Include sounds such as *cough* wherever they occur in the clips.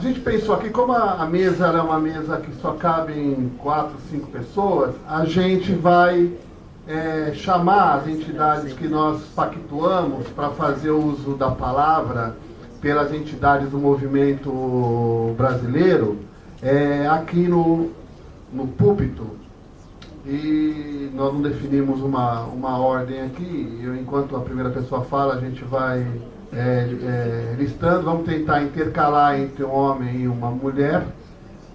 a gente pensou aqui, como a, mesa é uma mesa que só cabem quatro, cinco pessoas, a gente vai é, chamar as entidades que nós pactuamos para fazer uso da palavra pelas entidades do movimento brasileiro é, aqui no, no púlpito. E nós não definimos uma, uma ordem aqui. Eu, enquanto a primeira pessoa fala, a gente vai é, é, listando. Vamos tentar intercalar entre um homem e uma mulher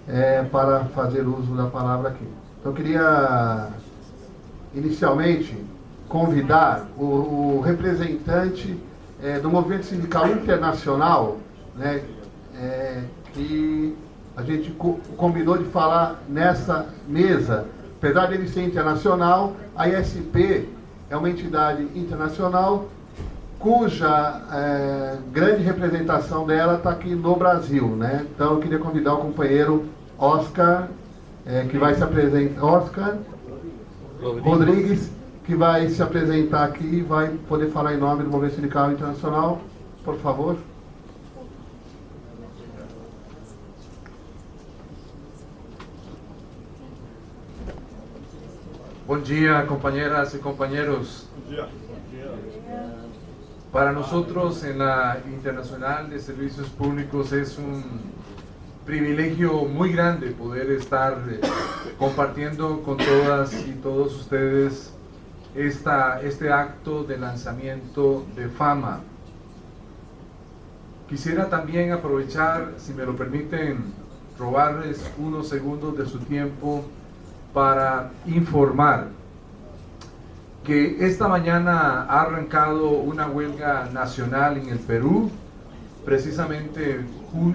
é, para fazer uso da palavra aqui. Então, eu queria inicialmente convidar o, o representante é, do movimento sindical internacional, né, que a gente co combinou de falar nessa mesa. Apesar dele ser internacional, a ISP é uma entidade internacional cuja é, grande representação dela está aqui no Brasil. Né? Então eu queria convidar o companheiro Oscar, é, que vai se apresentar. Oscar Rodrigues, que vai se apresentar aqui e vai poder falar em nome do Movimento Sindical Internacional. Por favor. Bom dia, companheiras e companheiros. Bom dia. Para nosotros en la Internacional de Servicios Públicos es un privilegio muy grande poder estar eh, compartiendo con todas y todos ustedes esta, este acto de lanzamiento de fama. Quisiera también aprovechar, si me lo permiten, robarles unos segundos de su tiempo para informar que esta mañana ha arrancado una huelga nacional en el Perú, precisamente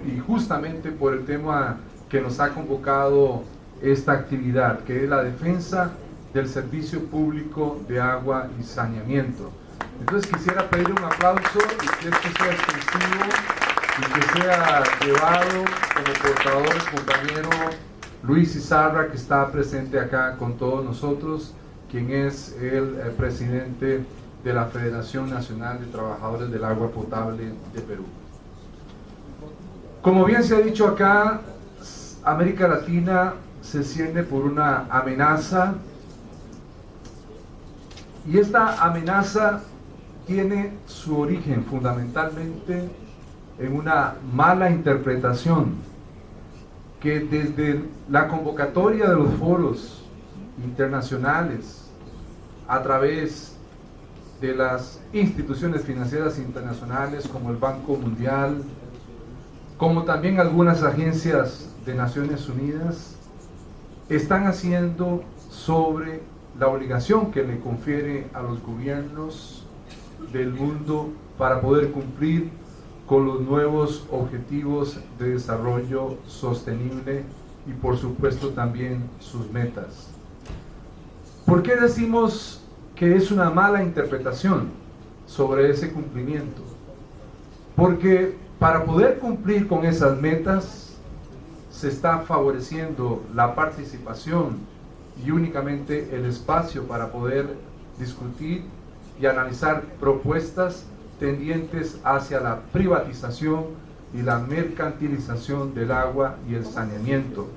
y justamente por el tema que nos ha convocado esta actividad, que es la defensa del servicio público de agua y saneamiento. Entonces quisiera pedir un aplauso y que esto sea extensivo y que sea llevado como portador el compañero Luis Izarra, que está presente acá con todos nosotros, quien es el, el presidente de la Federación Nacional de Trabajadores del Agua Potable de Perú. Como bien se ha dicho acá, América Latina se siente por una amenaza y esta amenaza tiene su origen fundamentalmente en una mala interpretación que desde la convocatoria de los foros internacionales a través de las instituciones financieras internacionales como el Banco Mundial, como también algunas agencias de Naciones Unidas, están haciendo sobre la obligación que le confiere a los gobiernos del mundo para poder cumplir con los nuevos objetivos de desarrollo sostenible y por supuesto también sus metas. ¿Por qué decimos que es una mala interpretación sobre ese cumplimiento? Porque para poder cumplir con esas metas se está favoreciendo la participación y únicamente el espacio para poder discutir y analizar propuestas tendientes hacia la privatización y la mercantilización del agua y el saneamiento.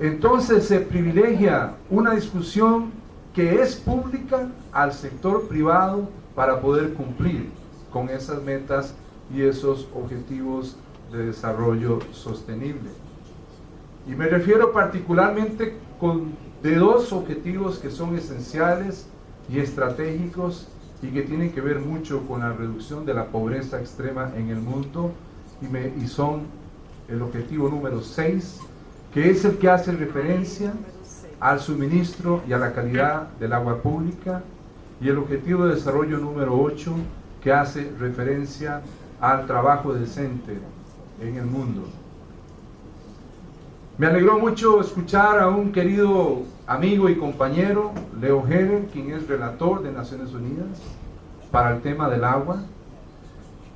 Entonces se privilegia una discusión que es pública al sector privado para poder cumplir con esas metas y esos objetivos de desarrollo sostenible. Y me refiero particularmente con de dos objetivos que son esenciales y estratégicos y que tienen que ver mucho con la reducción de la pobreza extrema en el mundo y, me, y son el objetivo número 6, que es el que hace referencia al suministro y a la calidad del agua pública, y el objetivo de desarrollo número 8, que hace referencia al trabajo decente en el mundo. Me alegró mucho escuchar a un querido amigo y compañero, Leo Heller, quien es relator de Naciones Unidas para el tema del agua,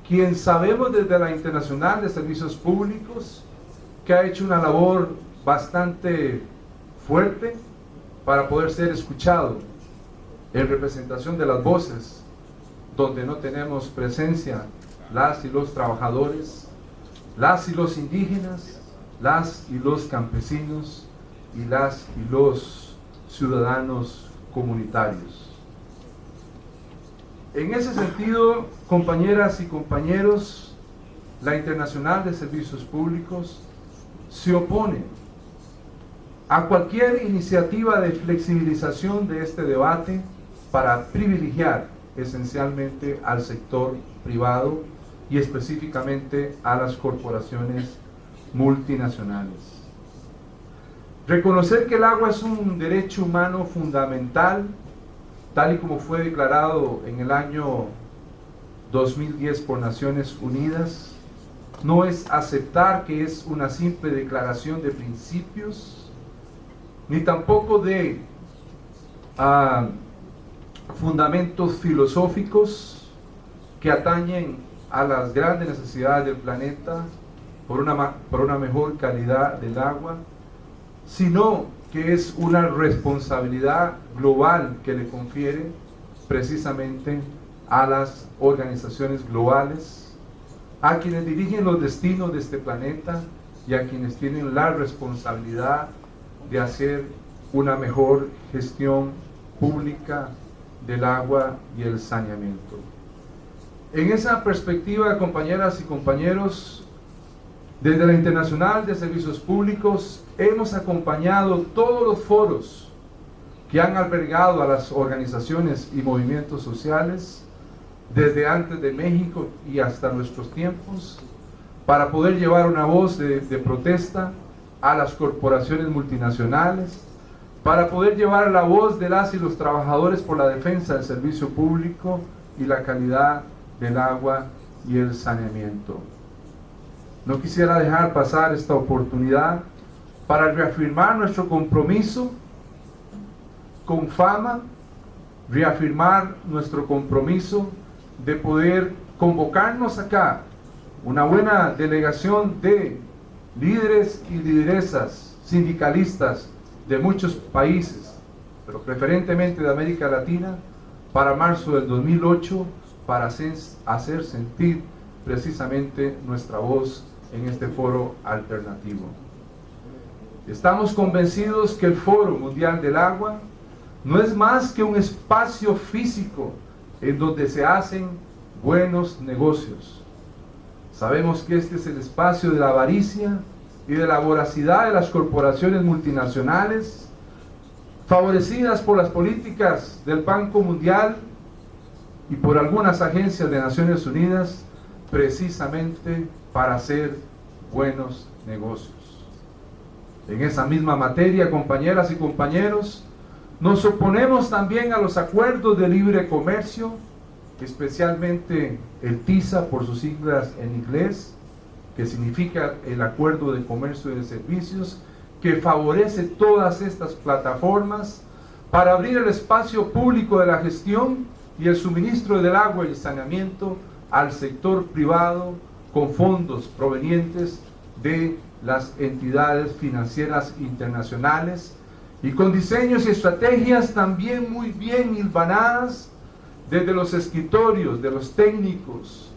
quien sabemos desde la Internacional de Servicios Públicos que ha hecho una labor bastante fuerte para poder ser escuchado en representación de las voces donde no tenemos presencia las y los trabajadores las y los indígenas, las y los campesinos y las y los ciudadanos comunitarios. En ese sentido, compañeras y compañeros, la Internacional de Servicios Públicos se opone a cualquier iniciativa de flexibilización de este debate para privilegiar esencialmente al sector privado y específicamente a las corporaciones multinacionales. Reconocer que el agua es un derecho humano fundamental, tal y como fue declarado en el año 2010 por Naciones Unidas, no es aceptar que es una simple declaración de principios, ni tampoco de ah, fundamentos filosóficos que atañen a las grandes necesidades del planeta por una, por una mejor calidad del agua, sino que es una responsabilidad global que le confiere precisamente a las organizaciones globales, a quienes dirigen los destinos de este planeta y a quienes tienen la responsabilidad de hacer una mejor gestión pública del agua y el saneamiento. En esa perspectiva, compañeras y compañeros, desde la Internacional de Servicios Públicos hemos acompañado todos los foros que han albergado a las organizaciones y movimientos sociales desde antes de México y hasta nuestros tiempos para poder llevar una voz de, de protesta a las corporaciones multinacionales, para poder llevar la voz de las y los trabajadores por la defensa del servicio público y la calidad del agua y el saneamiento. No quisiera dejar pasar esta oportunidad para reafirmar nuestro compromiso con fama, reafirmar nuestro compromiso de poder convocarnos acá una buena delegación de líderes y lideresas sindicalistas de muchos países, pero preferentemente de América Latina, para marzo del 2008, para hacer sentir precisamente nuestra voz en este foro alternativo. Estamos convencidos que el Foro Mundial del Agua no es más que un espacio físico en donde se hacen buenos negocios. Sabemos que este es el espacio de la avaricia y de la voracidad de las corporaciones multinacionales, favorecidas por las políticas del Banco Mundial y por algunas agencias de Naciones Unidas, precisamente para hacer buenos negocios. En esa misma materia, compañeras y compañeros, nos oponemos también a los acuerdos de libre comercio, especialmente el TISA por sus siglas en inglés, que significa el Acuerdo de Comercio y de Servicios, que favorece todas estas plataformas para abrir el espacio público de la gestión y el suministro del agua y el saneamiento al sector privado con fondos provenientes de las entidades financieras internacionales y con diseños y estrategias también muy bien hilvanadas desde los escritorios de los técnicos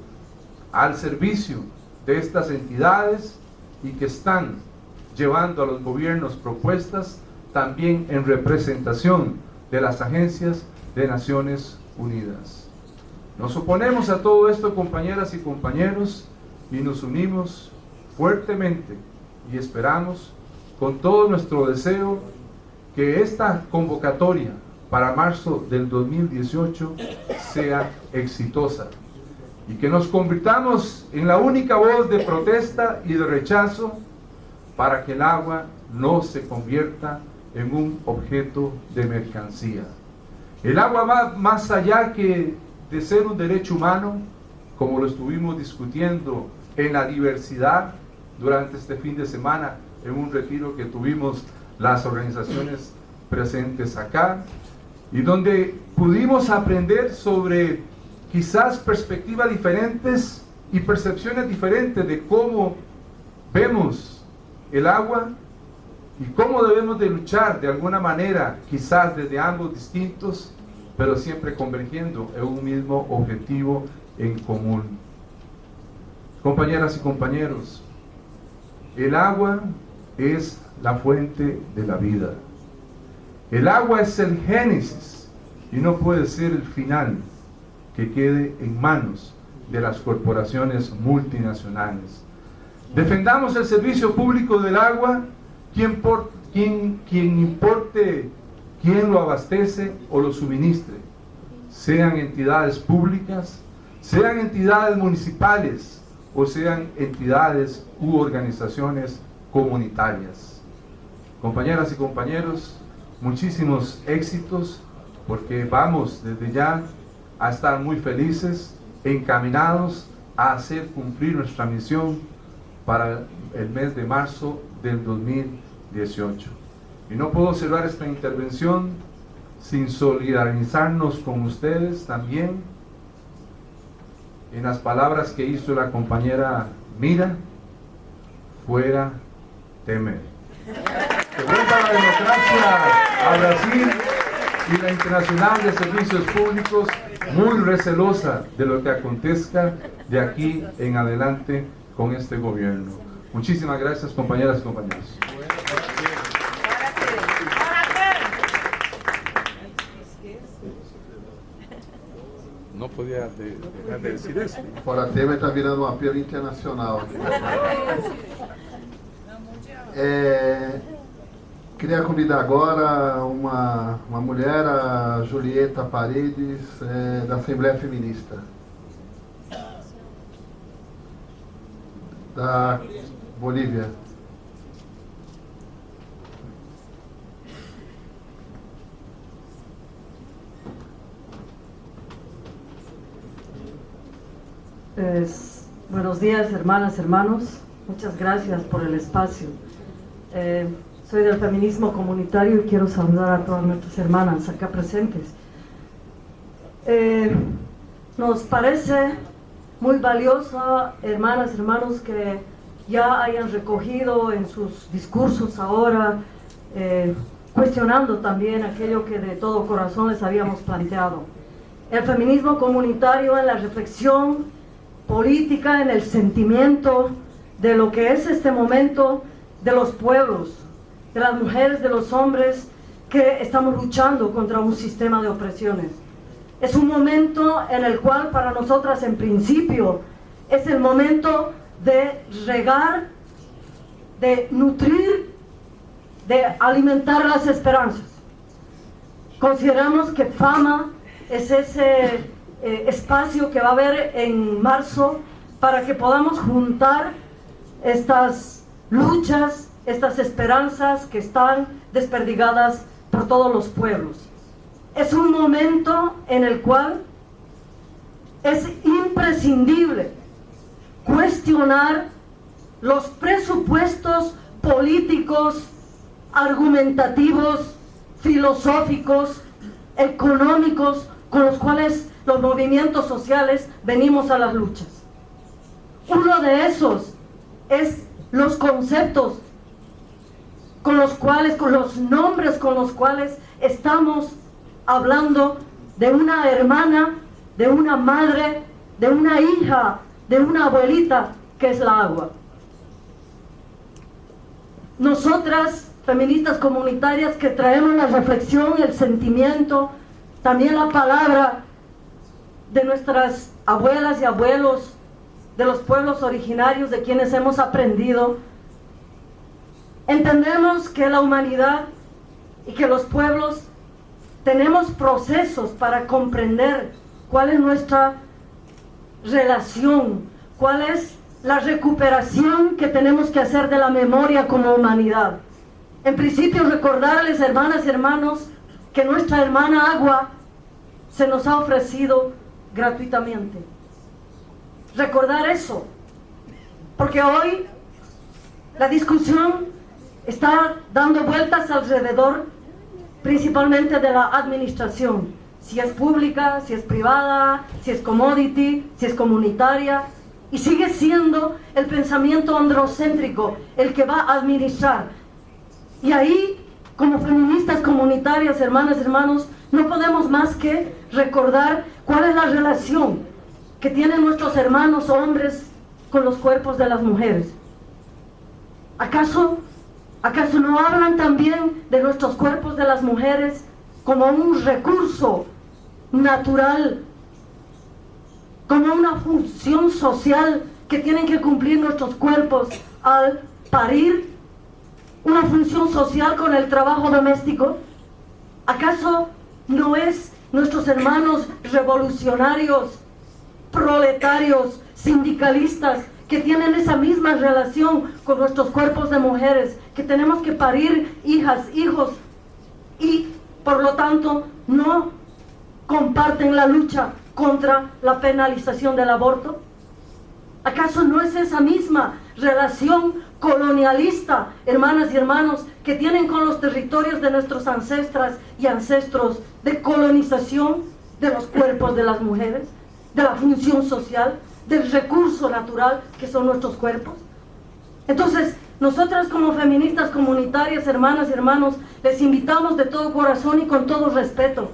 al servicio de estas entidades y que están llevando a los gobiernos propuestas también en representación de las agencias de Naciones Unidas. Nos oponemos a todo esto, compañeras y compañeros, y nos unimos fuertemente y esperamos con todo nuestro deseo que esta convocatoria para marzo del 2018 sea exitosa y que nos convirtamos en la única voz de protesta y de rechazo para que el agua no se convierta en un objeto de mercancía. El agua va más allá que de ser un derecho humano, como lo estuvimos discutiendo en la diversidad durante este fin de semana en un retiro que tuvimos las organizaciones presentes acá y donde pudimos aprender sobre quizás perspectivas diferentes y percepciones diferentes de cómo vemos el agua y cómo debemos de luchar de alguna manera, quizás desde ambos distintos, pero siempre convergiendo en un mismo objetivo en común. Compañeras y compañeros, El agua es la fuente de la vida. El agua es el génesis y no puede ser el final que quede en manos de las corporaciones multinacionales. Defendamos el servicio público del agua, quien, por, quien, quien importe quién lo abastece o lo suministre, sean entidades públicas, sean entidades municipales o sean entidades u organizaciones comunitarias. Compañeras y compañeros, muchísimos éxitos porque vamos desde ya a estar muy felices, encaminados a hacer cumplir nuestra misión para el mes de marzo del 2018. Y no puedo cerrar esta intervención sin solidarizarnos con ustedes también en las palabras que hizo la compañera Mira, fuera temer. *laughs* La democracia a Brasil y la Internacional de Servicios Públicos muy recelosa de lo que acontezca de aquí en adelante con este gobierno. Muchísimas gracias compañeras y compañeros. No podía de, dejar de decir eso. Fora Temer está virando um apelo internacional. É, *laughs* queria convidar agora uma, uma mulher, a Julieta Paredes, é, da Assembleia Feminista. Da Bolívia. Pues, buenos días, hermanas, hermanos. Muchas gracias por el espacio. Eh, soy del feminismo comunitario y quiero saludar a todas nuestras hermanas acá presentes. Eh, nos parece muy valioso, hermanas, hermanos, que ya hayan recogido en sus discursos ahora, eh, cuestionando también aquello que de todo corazón les habíamos planteado. El feminismo comunitario en la reflexión política, en el sentimiento de lo que es este momento de los pueblos, de las mujeres, de los hombres que estamos luchando contra un sistema de opresiones. Es un momento en el cual para nosotras en principio es el momento de regar, de nutrir, de alimentar las esperanzas. Consideramos que fama es ese eh, espacio que va a haber en marzo para que podamos juntar estas luchas, estas esperanzas que están desperdigadas por todos los pueblos. Es un momento en el cual es imprescindible cuestionar los presupuestos políticos, argumentativos, filosóficos, económicos con los cuales los movimientos sociales venimos a las luchas. Uno de esos es los conceptos con los cuales, con los nombres con los cuales estamos hablando de una hermana, de una madre, de una hija, de una abuelita, que es la agua. Nosotras, feministas comunitarias, que traemos la reflexión, el sentimiento, también la palabra de nuestras abuelas y abuelos, de los pueblos originarios de quienes hemos aprendido, entendemos que la humanidad y que los pueblos tenemos procesos para comprender cuál es nuestra relación, cuál es la recuperación que tenemos que hacer de la memoria como humanidad. En principio recordarles, hermanas y hermanos, que nuestra hermana agua se nos ha ofrecido gratuitamente. Recordar eso, porque hoy la discusión está dando vueltas alrededor principalmente de la administración, si es pública, si es privada, si es commodity, si es comunitaria, y sigue siendo el pensamiento androcéntrico el que va a administrar. Y ahí, como feministas comunitarias, hermanas, hermanos, no podemos más que recordar cuál es la relación que tienen nuestros hermanos hombres con los cuerpos de las mujeres. ¿Acaso, ¿Acaso no hablan también de nuestros cuerpos de las mujeres como un recurso natural, como una función social que tienen que cumplir nuestros cuerpos al parir? ¿Una función social con el trabajo doméstico? ¿Acaso no es nuestros hermanos revolucionarios, proletarios, sindicalistas, que tienen esa misma relación con nuestros cuerpos de mujeres, que tenemos que parir hijas, hijos y por lo tanto no comparten la lucha contra la penalización del aborto? ¿Acaso no es esa misma relación colonialista, hermanas y hermanos, que tienen con los territorios de nuestros ancestras y ancestros de colonización de los cuerpos de las mujeres, de la función social, del recurso natural que son nuestros cuerpos? Entonces, nosotras como feministas comunitarias, hermanas y hermanos, les invitamos de todo corazón y con todo respeto.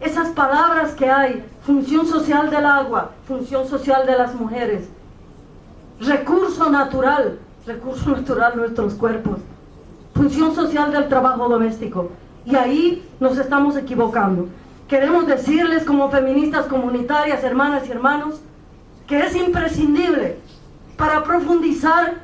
Esas palabras que hay, función social del agua, función social de las mujeres, recurso natural, recurso *laughs* natural nuestros cuerpos, función social del trabajo doméstico. Y ahí nos estamos equivocando. Queremos decirles como feministas comunitarias, hermanas y hermanos, que es imprescindible para profundizar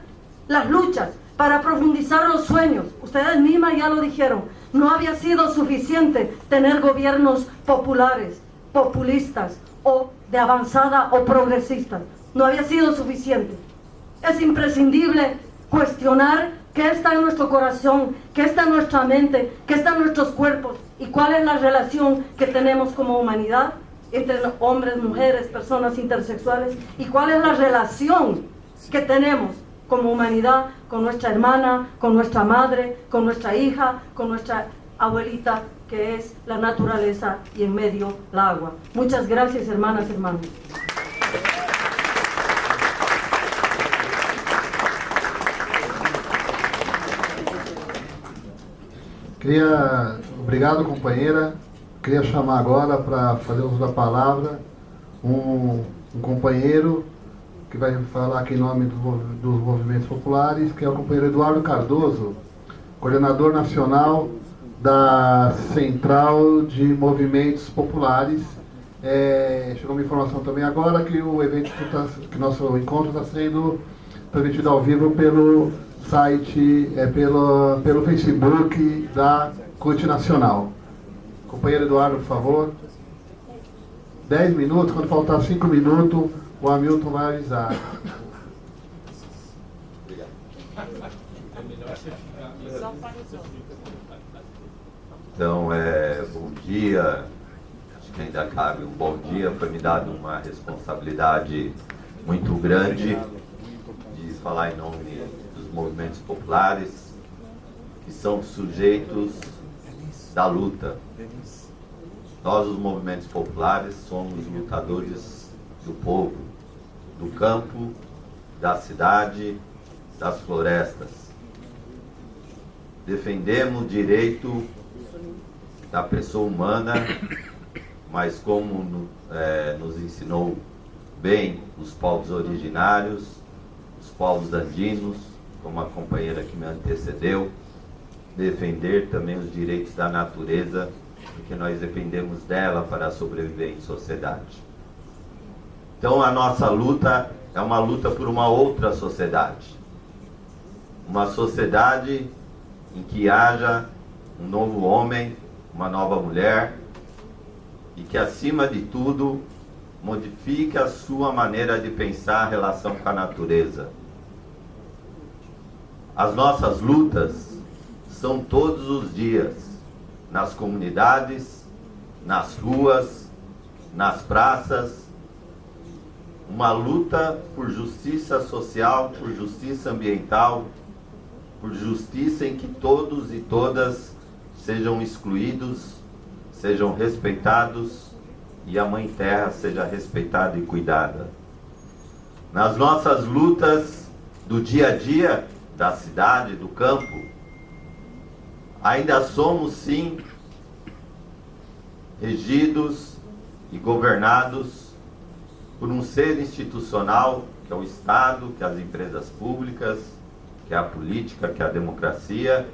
las luchas, para profundizar los sueños. Ustedes mismas ya lo dijeron, no había sido suficiente tener gobiernos populares, populistas o de avanzada o progresistas. No había sido suficiente. Es imprescindible cuestionar qué está en nuestro corazón, qué está en nuestra mente, qué está en nuestros cuerpos y cuál es la relación que tenemos como humanidad entre hombres, mujeres, personas intersexuales y cuál es la relación que tenemos como humanidad con nuestra hermana, con nuestra madre, con nuestra hija, con nuestra abuelita, que es la naturaleza y en medio la agua. Muchas gracias, hermanas hermanos. Queria, obrigado companheira, queria chamar agora para fazer uso da palavra um, um, companheiro que vai falar aqui em nome do, dos movimentos populares, que é o companheiro Eduardo Cardoso, coordenador nacional da Central de Movimentos Populares. É, chegou uma informação também agora que o evento, que, tá, que nosso encontro está sendo transmitido ao vivo pelo site, é, pelo, pelo Facebook da CUT Nacional. Companheiro Eduardo, por favor. Dez minutos, quando faltar cinco minutos, o Hamilton vai avisar. Então, é, bom dia. Acho que ainda cabe um bom dia. Foi me dado uma responsabilidade muito grande de falar em nome dos movimentos populares, que são sujeitos da luta. Nós, os movimentos populares, somos lutadores do povo, do campo, da cidade, das florestas. Defendemos o direito da pessoa humana, mas como é, nos ensinou bem os povos originários, os povos andinos, como a companheira que me antecedeu, defender também os direitos da natureza, porque nós dependemos dela para sobreviver em sociedade. Então a nossa luta é uma luta por uma outra sociedade. Uma sociedade em que haja um novo homem, uma nova mulher e que acima de tudo modifique a sua maneira de pensar a relação com a natureza. As nossas lutas são todos os dias, nas comunidades, nas ruas, nas praças, uma luta por justiça social, por justiça ambiental, por justiça em que todos e todas sejam excluídos, sejam respeitados e a Mãe Terra seja respeitada e cuidada. Nas nossas lutas do dia a dia, da cidade, do campo, ainda somos sim regidos e governados por um ser institucional, que é o Estado, que é as empresas públicas, que é a política, que é a democracia,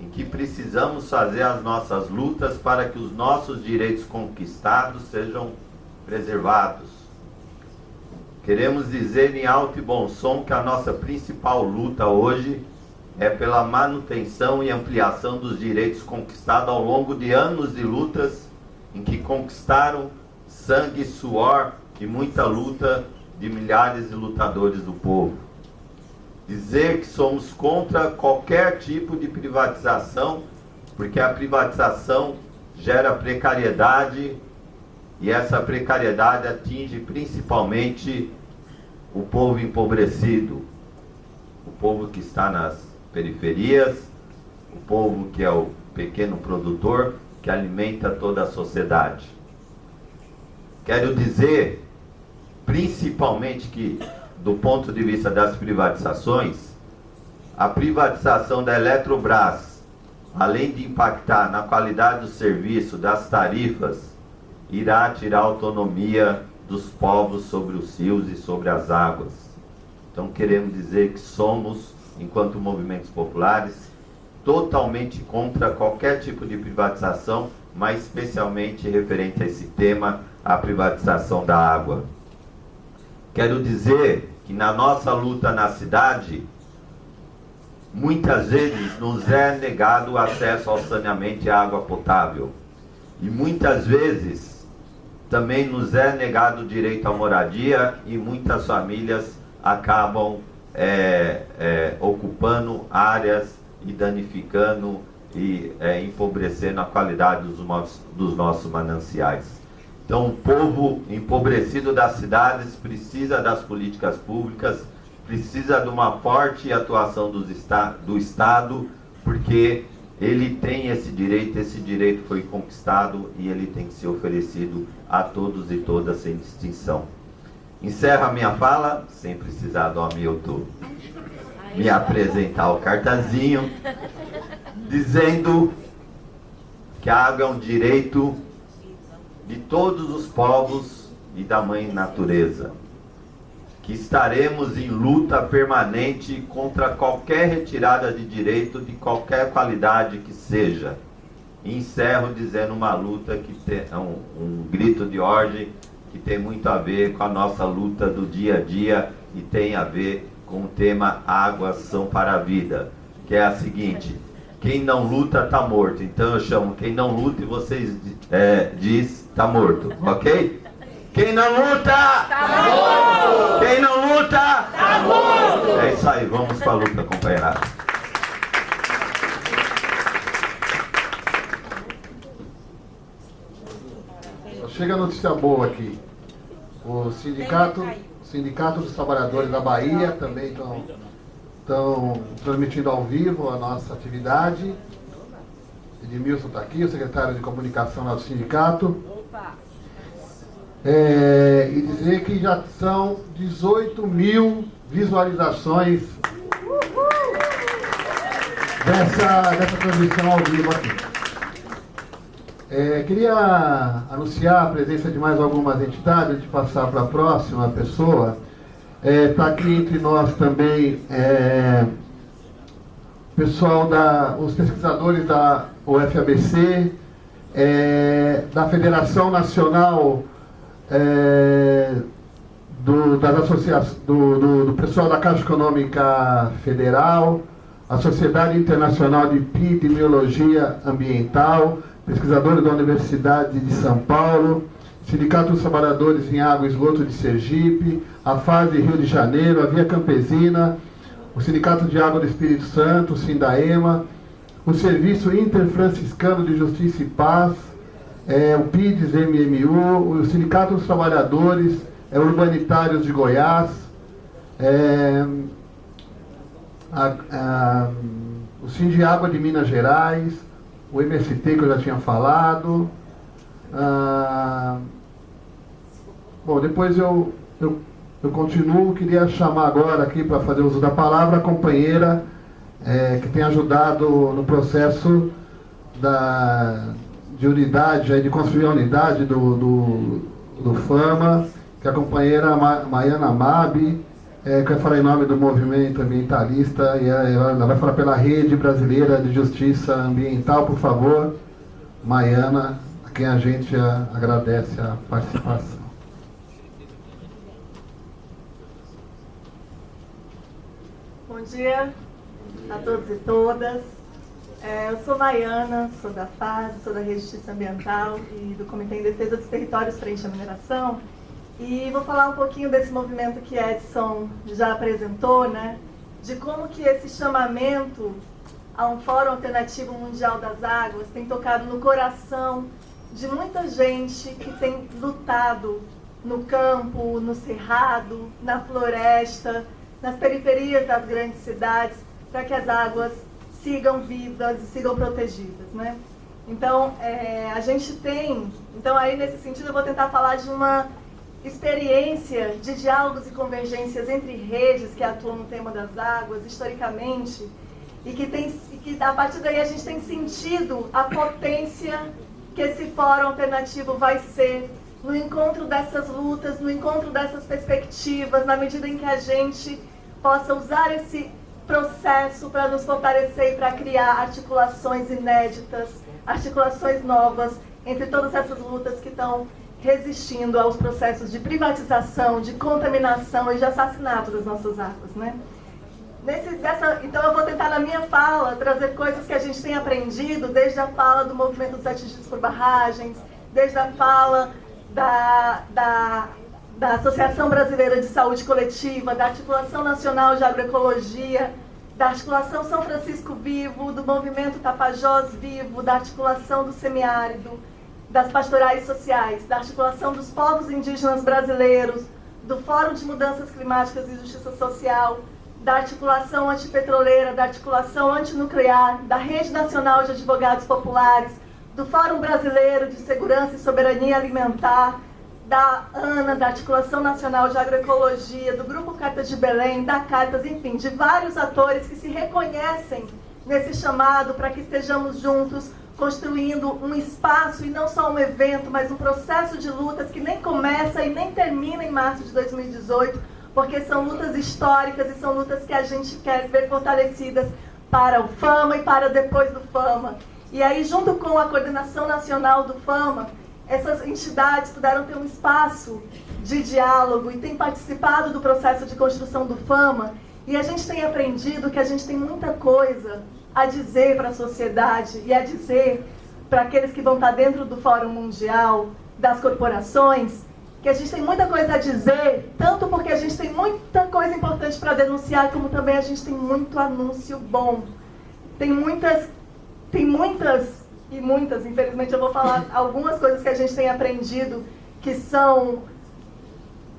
em que precisamos fazer as nossas lutas para que os nossos direitos conquistados sejam preservados. Queremos dizer em alto e bom som que a nossa principal luta hoje é pela manutenção e ampliação dos direitos conquistados ao longo de anos de lutas em que conquistaram sangue, suor e muita luta de milhares de lutadores do povo. Dizer que somos contra qualquer tipo de privatização, porque a privatização gera precariedade e essa precariedade atinge principalmente o povo empobrecido, o povo que está nas periferias, o povo que é o pequeno produtor que alimenta toda a sociedade. Quero dizer, principalmente, que do ponto de vista das privatizações, a privatização da Eletrobras, além de impactar na qualidade do serviço, das tarifas, irá tirar autonomia dos povos sobre os rios e sobre as águas. Então queremos dizer que somos, enquanto movimentos populares, totalmente contra qualquer tipo de privatização, mas especialmente referente a esse tema, a privatização da água. Quero dizer que na nossa luta na cidade, muitas vezes nos é negado o acesso ao saneamento e água potável. E muitas vezes também nos é negado o direito à moradia e muitas famílias acabam é, é, ocupando áreas e danificando e é, empobrecendo a qualidade dos, nossos, dos nossos mananciais. Então, o povo empobrecido das cidades precisa das políticas públicas, precisa de uma forte atuação do Estado, porque ele tem esse direito, esse direito foi conquistado e ele tem que ser oferecido a todos e todas sem distinção. Encerro a minha fala, sem precisar do Hamilton me apresentar o cartazinho, dizendo que a água é um direito de todos os povos e da mãe natureza que estaremos em luta permanente contra qualquer retirada de direito de qualquer qualidade que seja. E encerro dizendo uma luta que tem um, um grito de ordem que tem muito a ver com a nossa luta do dia a dia e tem a ver com o tema Águas são para a vida, que é a seguinte: quem não luta está morto. Então eu chamo quem não luta e vocês é, diz está morto, ok? Quem não luta, tá morto. Quem não luta, tá morto. É isso aí, vamos para a luta, companheirada. Chega a notícia boa aqui. O sindicato, sindicato dos Trabalhadores da Bahia também estão, estão transmitindo ao vivo a nossa atividade. Edmilson está aqui, o secretário de comunicação do sindicato. É, e dizer que já são 18 mil visualizações dessa, dessa transmissão ao vivo aqui. É, queria anunciar a presença de mais algumas entidades, de passar para a próxima pessoa. Está é, tá aqui entre nós também é, pessoal da, os pesquisadores da UFABC, é, da Federação Nacional é, do, das associações, do, do, do, pessoal da Caixa Econômica Federal, a Sociedade Internacional de Epidemiologia Ambiental, pesquisadores da Universidade de São Paulo, Sindicato dos Trabalhadores em Água e Esgoto de Sergipe, a FASE Rio de Janeiro, a Via Campesina, o Sindicato de Água do Espírito Santo, o Sindaema, o Serviço Interfranciscano de Justiça e Paz, é, o PIDES MMU, o Sindicato dos Trabalhadores é, Urbanitários de Goiás, é, a, a, o de Minas Gerais, o MST que eu já tinha falado. Ah, bom, depois eu, eu, eu continuo, queria chamar agora aqui para fazer uso da palavra a companheira é, que tem ajudado no processo da, de unidade, de construir a unidade do, do, do FAMA, que é a companheira Maiana Mabi, é, que falar em nome do movimento ambientalista e ela vai falar pela Rede Brasileira de Justiça Ambiental, por favor. Maiana, a quem a gente agradece a participação. Bom dia a todos e todas. É, eu sou Maiana, sou da FAS, sou da Rede de Justiça Ambiental e do Comitê em Defesa dos Territórios Frente à Mineração. E vou falar um pouquinho desse movimento que Edson já apresentou, né? De como que esse chamamento a um Fórum Alternativo Mundial das Águas tem tocado no coração de muita gente que tem lutado no campo, no cerrado, na floresta, nas periferias das grandes cidades, para que as águas sigam vivas e sigam protegidas, né? Então, é, a gente tem... Então, aí, nesse sentido, eu vou tentar falar de uma experiência de diálogos e convergências entre redes que atuam no tema das águas, historicamente, e que, tem, e que a partir daí a gente tem sentido a potência que esse fórum alternativo vai ser no encontro dessas lutas, no encontro dessas perspectivas, na medida em que a gente possa usar esse processo para nos fortalecer e para criar articulações inéditas, articulações novas entre todas essas lutas que estão resistindo aos processos de privatização, de contaminação e de assassinato das nossas águas, né? Nesse, dessa, então eu vou tentar na minha fala trazer coisas que a gente tem aprendido desde a fala do movimento dos atingidos por barragens, desde a fala da, da, da Associação Brasileira de Saúde Coletiva, da Articulação Nacional de Agroecologia, da Articulação São Francisco Vivo, do Movimento Tapajós Vivo, da Articulação do Semiárido, das pastorais sociais, da articulação dos povos indígenas brasileiros, do Fórum de Mudanças Climáticas e Justiça Social, da articulação antipetroleira, da articulação antinuclear, da Rede Nacional de Advogados Populares, do Fórum Brasileiro de Segurança e Soberania Alimentar, da ANA, da Articulação Nacional de Agroecologia, do Grupo Cartas de Belém, da Cartas, enfim, de vários atores que se reconhecem nesse chamado para que estejamos juntos construindo um espaço e não só um evento, mas um processo de lutas que nem começa e nem termina em março de 2018, porque são lutas históricas e são lutas que a gente quer ver fortalecidas para o FAMA e para depois do FAMA. E aí, junto com a coordenação nacional do FAMA, essas entidades puderam ter um espaço de diálogo e têm participado do processo de construção do FAMA. E a gente tem aprendido que a gente tem muita coisa a dizer para a sociedade e a dizer para aqueles que vão estar dentro do Fórum Mundial, das corporações, que a gente tem muita coisa a dizer, tanto porque a gente tem muita coisa importante para denunciar, como também a gente tem muito anúncio bom. Tem muitas, tem muitas e muitas, infelizmente eu vou falar *laughs* algumas coisas que a gente tem aprendido que são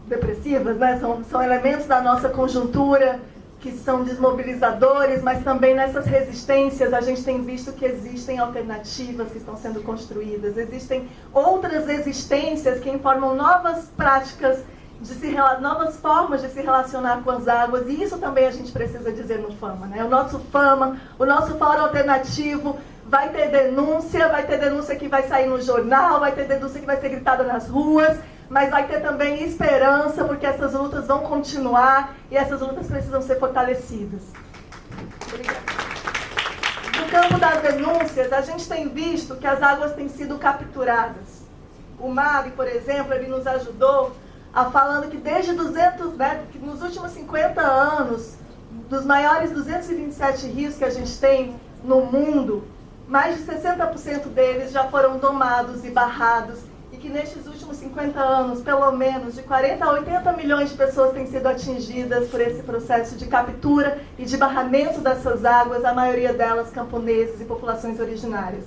depressivas, né? são, são elementos da nossa conjuntura, que são desmobilizadores, mas também nessas resistências a gente tem visto que existem alternativas que estão sendo construídas, existem outras existências que informam novas práticas, de se, novas formas de se relacionar com as águas, e isso também a gente precisa dizer no FAMA. Né? O nosso FAMA, o nosso fórum alternativo, vai ter denúncia, vai ter denúncia que vai sair no jornal, vai ter denúncia que vai ser gritada nas ruas, mas vai ter também esperança, porque essas lutas vão continuar e essas lutas precisam ser fortalecidas. Obrigada. No campo das denúncias, a gente tem visto que as águas têm sido capturadas. O MAB, por exemplo, ele nos ajudou a falando que desde 200, né, que nos últimos 50 anos, dos maiores 227 rios que a gente tem no mundo, mais de 60% deles já foram domados e barrados e que nestes últimos 50 anos, pelo menos de 40 a 80 milhões de pessoas têm sido atingidas por esse processo de captura e de barramento dessas águas, a maioria delas camponeses e populações originárias.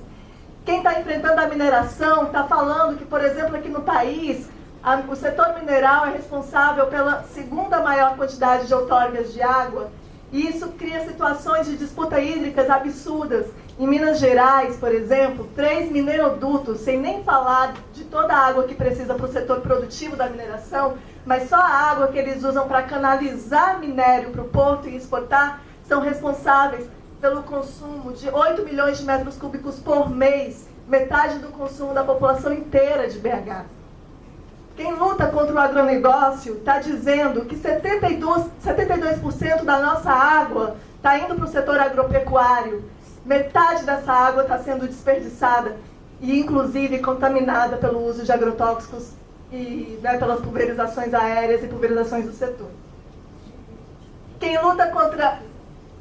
Quem está enfrentando a mineração está falando que, por exemplo, aqui no país, a, o setor mineral é responsável pela segunda maior quantidade de outorgas de água, e isso cria situações de disputa hídricas absurdas em Minas Gerais, por exemplo, três minerodutos, sem nem falar de toda a água que precisa para o setor produtivo da mineração, mas só a água que eles usam para canalizar minério para o porto e exportar, são responsáveis pelo consumo de 8 milhões de metros cúbicos por mês, metade do consumo da população inteira de BH. Quem luta contra o agronegócio está dizendo que 72%, 72 da nossa água está indo para o setor agropecuário. Metade dessa água está sendo desperdiçada e, inclusive, contaminada pelo uso de agrotóxicos e né, pelas pulverizações aéreas e pulverizações do setor. Quem luta contra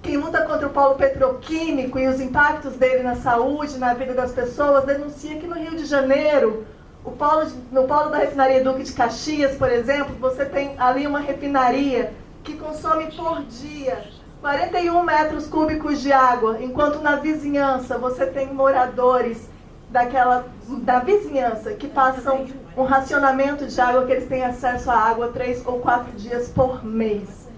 quem luta contra o polo petroquímico e os impactos dele na saúde, na vida das pessoas, denuncia que no Rio de Janeiro, polo de, no polo da refinaria Duque de Caxias, por exemplo, você tem ali uma refinaria que consome por dia 41 metros cúbicos de água, enquanto na vizinhança você tem moradores daquela da vizinhança que passam um racionamento de água que eles têm acesso à água três ou quatro dias por mês.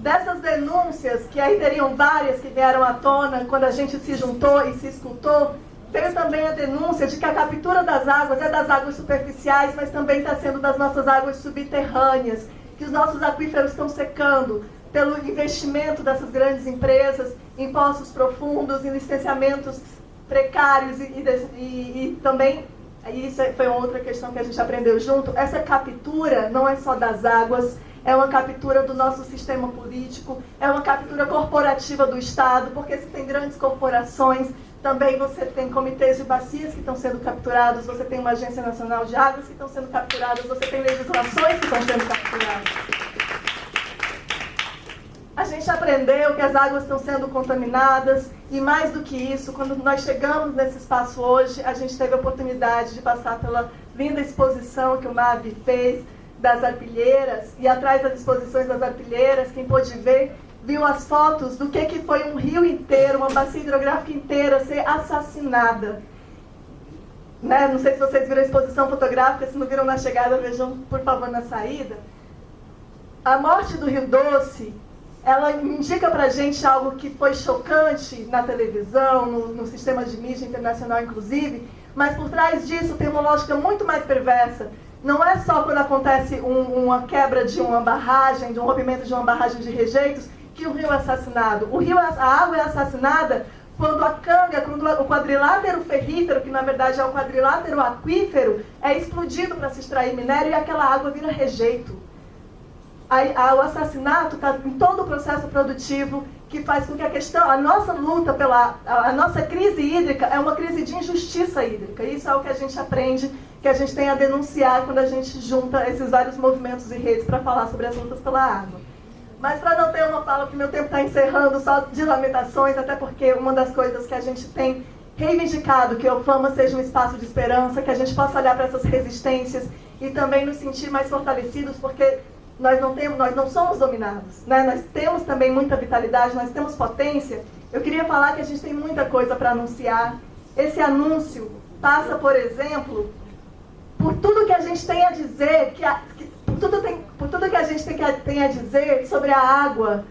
Dessas denúncias, que aí teriam várias que vieram à tona quando a gente se juntou e se escutou, veio também a denúncia de que a captura das águas é das águas superficiais, mas também está sendo das nossas águas subterrâneas, que os nossos aquíferos estão secando pelo investimento dessas grandes empresas em poços profundos, em licenciamentos precários e, e, e também, isso foi outra questão que a gente aprendeu junto, essa captura não é só das águas, é uma captura do nosso sistema político, é uma captura corporativa do Estado, porque se tem grandes corporações, também você tem comitês de bacias que estão sendo capturados, você tem uma Agência Nacional de Águas que estão sendo capturadas, você tem legislações que estão sendo capturadas. A gente aprendeu que as águas estão sendo contaminadas e mais do que isso, quando nós chegamos nesse espaço hoje, a gente teve a oportunidade de passar pela linda exposição que o MAB fez, das arpilheiras, e atrás das exposições das arpilheiras, quem pôde ver, viu as fotos do que, que foi um rio inteiro, uma bacia hidrográfica inteira ser assassinada. Né? Não sei se vocês viram a exposição fotográfica, se não viram na chegada, vejam por favor na saída. A morte do Rio Doce, ela indica para a gente algo que foi chocante na televisão, no, no sistema de mídia internacional inclusive, mas por trás disso tem uma lógica muito mais perversa, não é só quando acontece um, uma quebra de uma barragem, de um rompimento de uma barragem de rejeitos, que o rio é assassinado. O rio, a água é assassinada quando a canga, quando o quadrilátero ferrífero, que na verdade é o quadrilátero aquífero, é explodido para se extrair minério e aquela água vira rejeito. A, a, o assassinato está em todo o processo produtivo que faz com que a questão, a nossa luta pela, a, a nossa crise hídrica é uma crise de injustiça hídrica. Isso é o que a gente aprende que a gente tem a denunciar quando a gente junta esses vários movimentos e redes para falar sobre as lutas pela água. Mas para não ter uma fala, porque meu tempo está encerrando só de lamentações, até porque uma das coisas que a gente tem reivindicado que o Fama seja um espaço de esperança, que a gente possa olhar para essas resistências e também nos sentir mais fortalecidos, porque nós não temos, nós não somos dominados, né? Nós temos também muita vitalidade, nós temos potência. Eu queria falar que a gente tem muita coisa para anunciar. Esse anúncio passa, por exemplo, por tudo que a gente tem a dizer, que, a, que tudo tem, por tudo que a gente tem, que, tem a dizer sobre a água,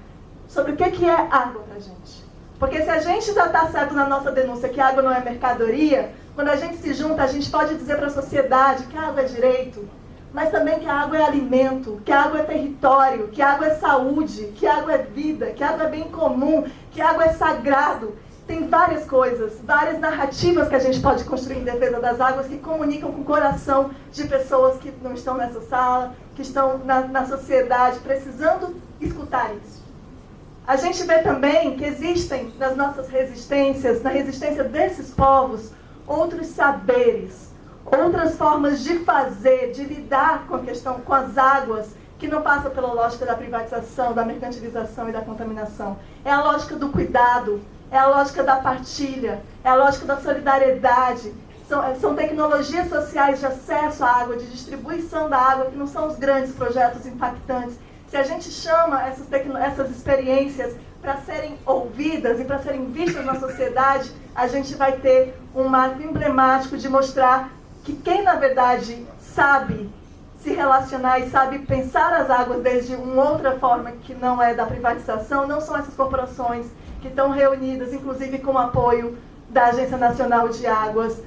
sobre o que, que é água para a gente. Porque se a gente já está certo na nossa denúncia que água não é mercadoria, quando a gente se junta, a gente pode dizer para a sociedade que água é direito, mas também que a água é alimento, que a água é território, que a água é saúde, que a água é vida, que a água é bem comum, que a água é sagrado, tem várias coisas, várias narrativas que a gente pode construir em defesa das águas que comunicam com o coração de pessoas que não estão nessa sala, que estão na, na sociedade, precisando escutar isso. A gente vê também que existem nas nossas resistências, na resistência desses povos, outros saberes, outras formas de fazer, de lidar com a questão, com as águas, que não passa pela lógica da privatização, da mercantilização e da contaminação. É a lógica do cuidado, é a lógica da partilha, é a lógica da solidariedade. São, são tecnologias sociais de acesso à água, de distribuição da água, que não são os grandes projetos impactantes. Se a gente chama essas, essas experiências para serem ouvidas e para serem vistas na sociedade, a gente vai ter um marco emblemático de mostrar que quem, na verdade, sabe se relacionar e sabe pensar as águas desde uma outra forma que não é da privatização, não são essas corporações que estão reunidas, inclusive com o apoio da Agência Nacional de Águas.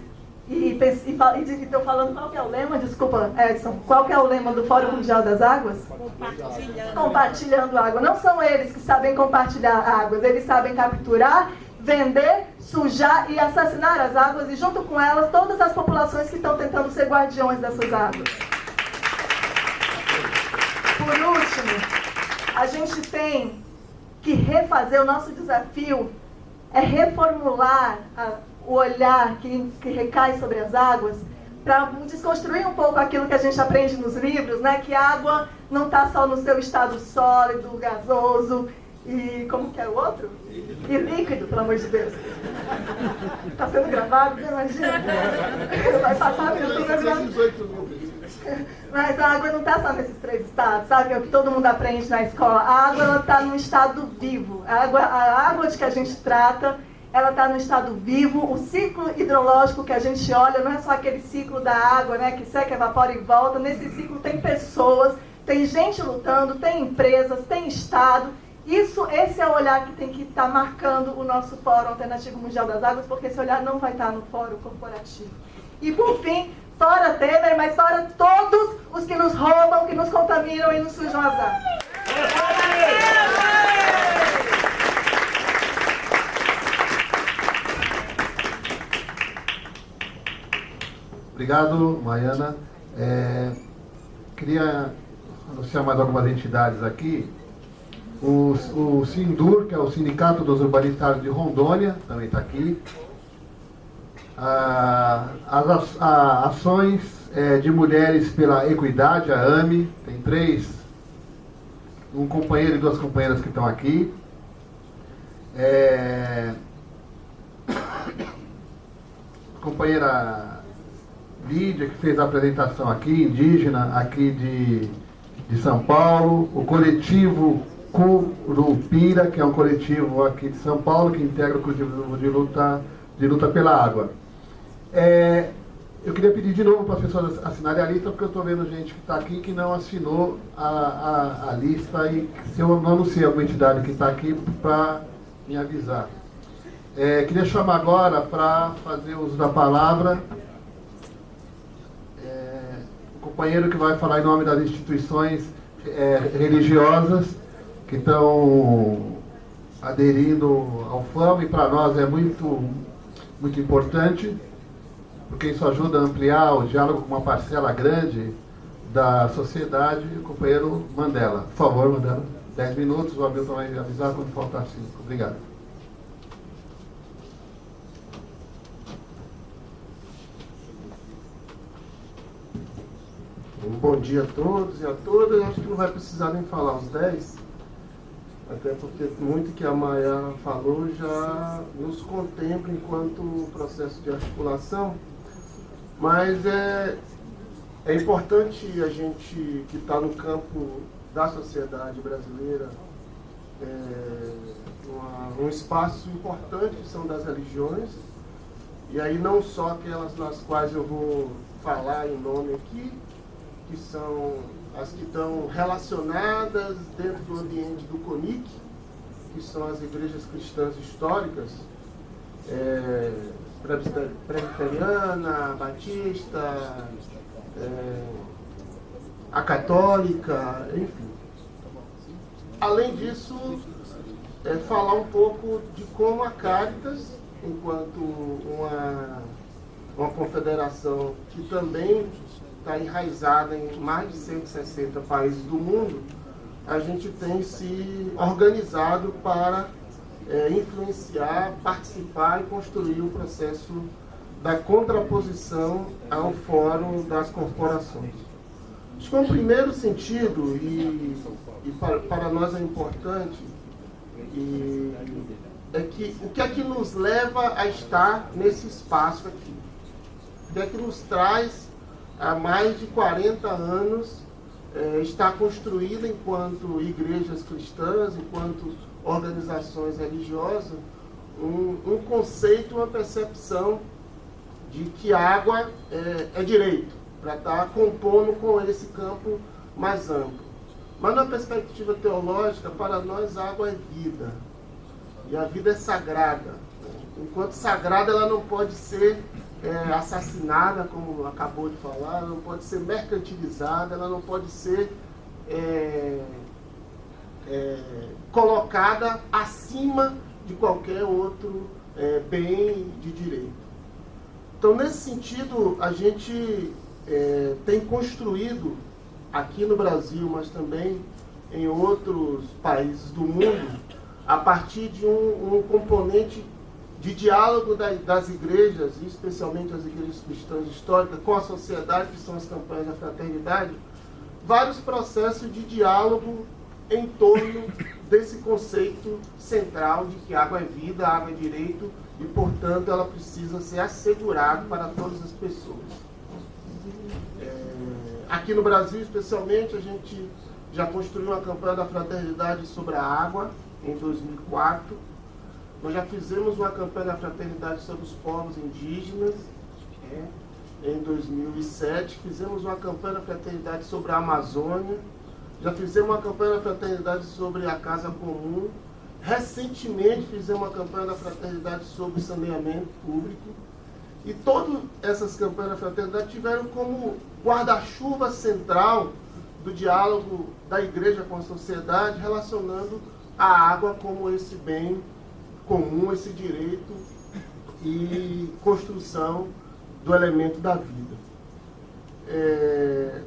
E estou falando qual que é o lema, desculpa, Edson, qual que é o lema do Fórum Mundial das Águas? Compartilhando. Compartilhando água. Não são eles que sabem compartilhar águas, eles sabem capturar, vender, sujar e assassinar as águas e junto com elas todas as populações que estão tentando ser guardiões dessas águas. por último, a gente tem que refazer o nosso desafio é reformular a, o olhar que, que recai sobre as águas para desconstruir um pouco aquilo que a gente aprende nos livros, né? Que a água não está só no seu estado sólido, gasoso e como que é o outro? E líquido, pelo amor de Deus. Está sendo gravado, né? Imagina. Vai passar no YouTube, vai Mas a água não está só nesses três estados, sabe? É o que todo mundo aprende na escola. A água está no estado vivo. A água, a água de que a gente trata ela está no estado vivo, o ciclo hidrológico que a gente olha não é só aquele ciclo da água, né, que seca, evapora e volta. Nesse ciclo tem pessoas, tem gente lutando, tem empresas, tem Estado. Isso, esse é o olhar que tem que estar tá marcando o nosso Fórum Alternativo Mundial das Águas, porque esse olhar não vai estar tá no Fórum Corporativo. E por fim, fora Temer, mas fora todos os que nos roubam, que nos contaminam e nos sujam as águas. Obrigado, Maiana. É, queria anunciar mais algumas entidades aqui. O, o Sindur, que é o Sindicato dos Urbanitários de Rondônia, também está aqui. Ah, as a, ações é, de mulheres pela equidade, a AME, tem três, um companheiro e duas companheiras que estão aqui. É, *coughs* companheira Lídia, que fez a apresentação aqui, indígena, aqui de, de São Paulo, o coletivo Curupira, que é um coletivo aqui de São Paulo, que integra o coletivo de luta, de luta pela água. É, eu queria pedir de novo para as pessoas assinarem a lista, porque eu estou vendo gente que está aqui que não assinou a, a, a, lista e se eu não anunciei alguma entidade que está aqui para me avisar. É, queria chamar agora para fazer uso da palavra companheiro que vai falar em nome das instituições é, religiosas que estão aderindo ao FAM e para nós é muito, muito importante, porque isso ajuda a ampliar o diálogo com uma parcela grande da sociedade, o companheiro Mandela. Por favor, Mandela. Dez minutos, o Hamilton vai avisar quando faltar cinco. Obrigado. Bom dia a todos e a todas. Acho que não vai precisar nem falar os 10, até porque muito que a Maia falou já nos contempla enquanto processo de articulação. Mas é, é importante a gente que está no campo da sociedade brasileira, é, uma, um espaço importante que são das religiões, e aí não só aquelas nas quais eu vou falar em nome aqui, que são as que estão relacionadas dentro do ambiente do CONIC, que são as igrejas cristãs históricas, é, presbiteriana, batista, é, a católica, enfim. Além disso, é, falar um pouco de como a Caritas, enquanto uma, uma confederação que também está enraizada em mais de 160 países do mundo, a gente tem se organizado para é, influenciar, participar e construir o processo da contraposição ao Fórum das Corporações. Acho que um primeiro sentido, e, e para, para, nós é importante, e, é que o que é que nos leva a estar nesse espaço aqui? O que é que nos traz há mais de 40 anos é, está construída enquanto igrejas cristãs, enquanto organizações religiosas, um, um conceito, uma percepção de que água é, é direito, para estar compondo com esse campo mais amplo. Mas na perspectiva teológica, para nós água é vida. E a vida é sagrada. Enquanto sagrada, ela não pode ser é, assassinada, como acabou de falar, ela não pode ser mercantilizada, ela não pode ser é, é, colocada acima de qualquer outro é, bem de direito. Então, nesse sentido, a gente é, tem construído aqui no Brasil, mas também em outros países do mundo, a partir de um, um componente de diálogo das igrejas, especialmente as igrejas cristãs históricas, com a sociedade, que são as campanhas da fraternidade, vários processos de diálogo em torno desse conceito central de que água é vida, água é direito e, portanto, ela precisa ser assegurada para todas as pessoas. É, aqui no Brasil, especialmente, a gente já construiu uma campanha da fraternidade sobre a água em 2004 nós já fizemos uma campanha da fraternidade sobre os povos indígenas é, em 2007. Fizemos uma campanha da fraternidade sobre a Amazônia. Já fizemos uma campanha da fraternidade sobre a Casa Comum. Recentemente fizemos uma campanha da fraternidade sobre saneamento público. E todas essas campanhas da fraternidade tiveram como guarda-chuva central do diálogo da igreja com a sociedade, relacionando a água como esse bem comum esse direito e construção do elemento da vida. É...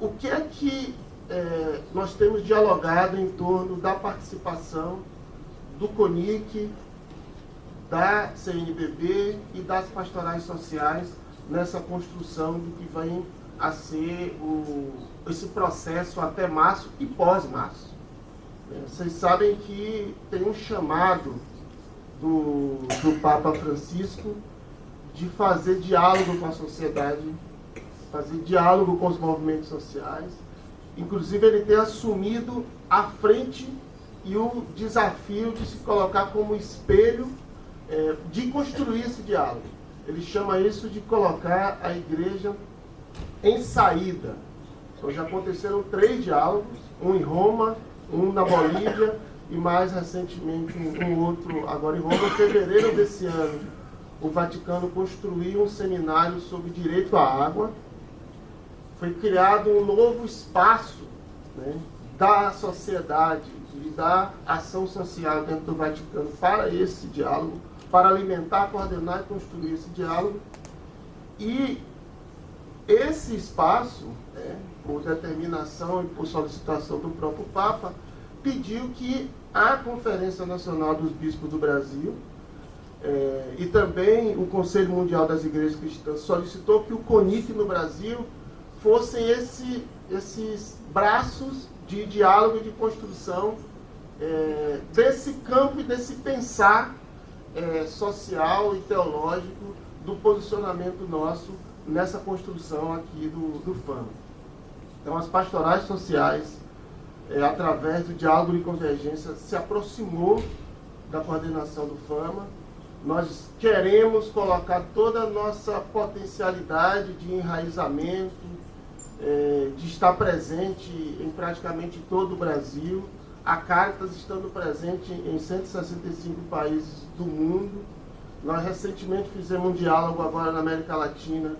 O que é que é, nós temos dialogado em torno da participação do CONIC, da CNBB e das pastorais sociais nessa construção do que vem a ser o, esse processo até março e pós-março. Vocês sabem que tem um chamado do, do Papa Francisco de fazer diálogo com a sociedade, fazer diálogo com os movimentos sociais. Inclusive, ele tem assumido a frente e o desafio de se colocar como espelho é, de construir esse diálogo. Ele chama isso de colocar a igreja em saída. Então, já aconteceram três diálogos, um em Roma, um na Bolívia e mais recentemente um, outro agora em Roma. Em fevereiro desse ano, o Vaticano construiu um seminário sobre direito à água. Foi criado um novo espaço né, da sociedade e da ação social dentro do Vaticano para esse diálogo, para alimentar, coordenar e construir esse diálogo. E esse espaço, né, por determinação e por solicitação do próprio Papa, pediu que a Conferência Nacional dos Bispos do Brasil é, e também o Conselho Mundial das Igrejas Cristãs solicitou que o CONIC no Brasil fossem esse, esses braços de diálogo e de construção é, desse campo e desse pensar é, social e teológico do posicionamento nosso nessa construção aqui do, do. Então, as pastorais sociais, é, através do diálogo e convergência, se aproximou da coordenação do FAMA. Nós queremos colocar toda a nossa potencialidade de enraizamento, é, de estar presente em praticamente todo o Brasil. A Caritas estando presente em 165 países do mundo. Nós recentemente fizemos um diálogo agora na América Latina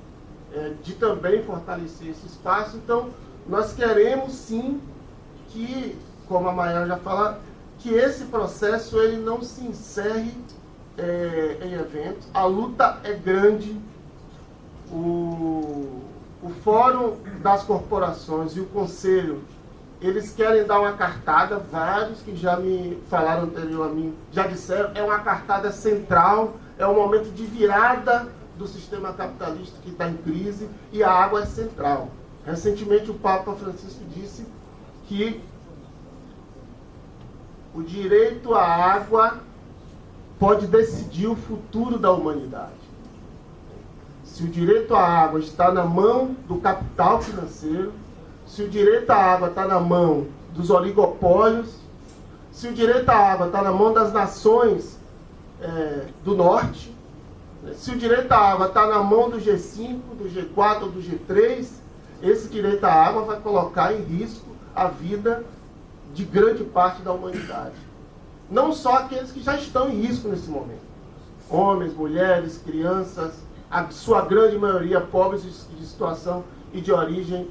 é, de também fortalecer esse espaço. Então, nós queremos sim que, como a Maia já fala, que esse processo ele não se encerre é, em eventos. A luta é grande. O, o Fórum das Corporações e o Conselho, eles querem dar uma cartada, vários que já me falaram anterior a mim, já disseram, é uma cartada central, é um momento de virada do sistema capitalista que está em crise e a água é central. Recentemente o Papa Francisco disse que o direito à água pode decidir o futuro da humanidade. Se o direito à água está na mão do capital financeiro, se o direito à água está na mão dos oligopólios, se o direito à água está na mão das nações é, do norte, né, se o direito à água está na mão do G5, do G4 ou do G3, esse direito à água vai colocar em risco a vida de grande parte da humanidade. Não só aqueles que já estão em risco nesse momento. Homens, mulheres, crianças, a sua grande maioria pobres de situação e de origem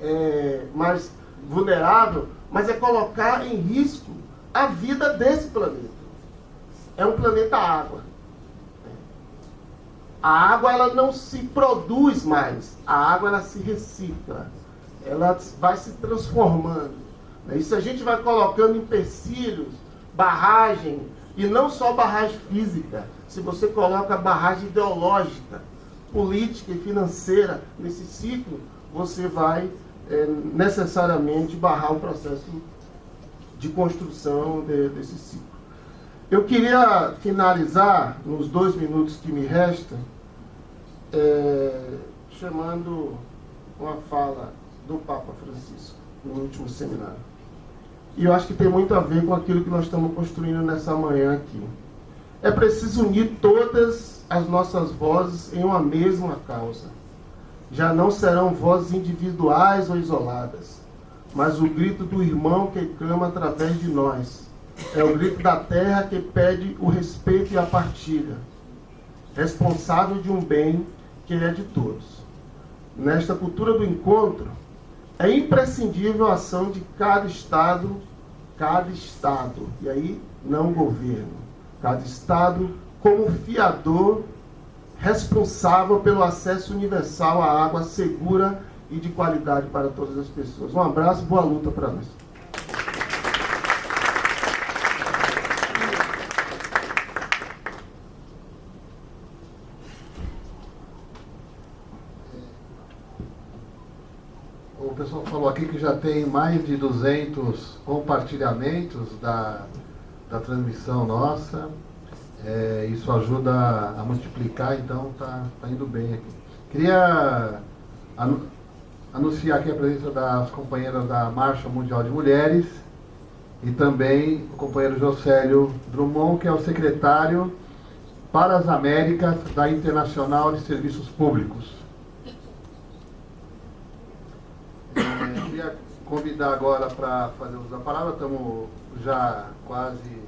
é, mais vulnerável, mas é colocar em risco a vida desse planeta. É um planeta água. A água ela não se produz mais, a água ela se recicla, ela vai se transformando. Né? E se a gente vai colocando empecilhos, barragem, e não só barragem física, se você coloca barragem ideológica, política e financeira nesse ciclo, você vai é, necessariamente barrar o processo de construção de, desse ciclo. Eu queria finalizar, nos dois minutos que me restam, é, chamando uma fala do Papa Francisco no último seminário. E eu acho que tem muito a ver com aquilo que nós estamos construindo nessa manhã aqui. É preciso unir todas as nossas vozes em uma mesma causa. Já não serão vozes individuais ou isoladas, mas o grito do irmão que clama através de nós. É o grito da terra que pede o respeito e a partilha, responsável de um bem que é de todos. Nesta cultura do encontro, é imprescindível a ação de cada Estado, cada Estado, e aí não governo, cada Estado como fiador responsável pelo acesso universal à água segura e de qualidade para todas as pessoas. Um abraço, boa luta para nós. O pessoal falou aqui que já tem mais de 200 compartilhamentos da, da transmissão nossa. É, isso ajuda a multiplicar, então tá, tá indo bem aqui. Queria anunciar aqui a presença das companheiras da Marcha Mundial de Mulheres e também o companheiro Josélio Drummond, que é o secretário para as Américas da Internacional de Serviços Públicos. É, queria convidar agora para fazer uso da palavra, estamos já quase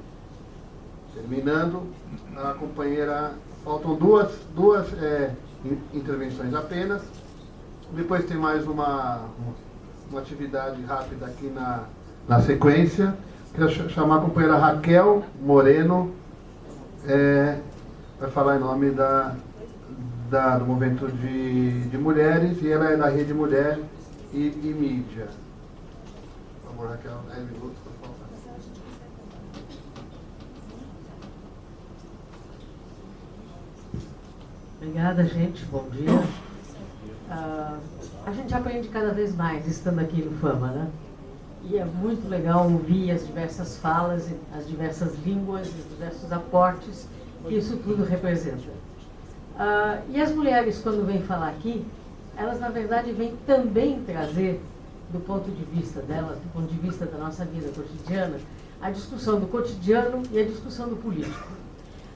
terminando. A companheira, faltam duas, duas é, intervenções apenas. Depois tem mais uma, uma atividade rápida aqui na, na sequência. Queria chamar a companheira Raquel Moreno, é, vai falar em nome da, da, do movimento de, de mulheres e ela é da Rede Mulher e, e Mídia. Favor, Raquel, 10 minutos, por favor. Obrigada, gente. Bom dia. Uh, a gente aprende cada vez mais estando aqui no Fama, né? E é muito legal ouvir as diversas falas, as diversas línguas, os diversos aportes que isso tudo representa. Uh, e as mulheres, quando vêm falar aqui, elas na verdade vêm também trazer, do ponto de vista delas, do ponto de vista da nossa vida cotidiana, a discussão do cotidiano e a discussão do político.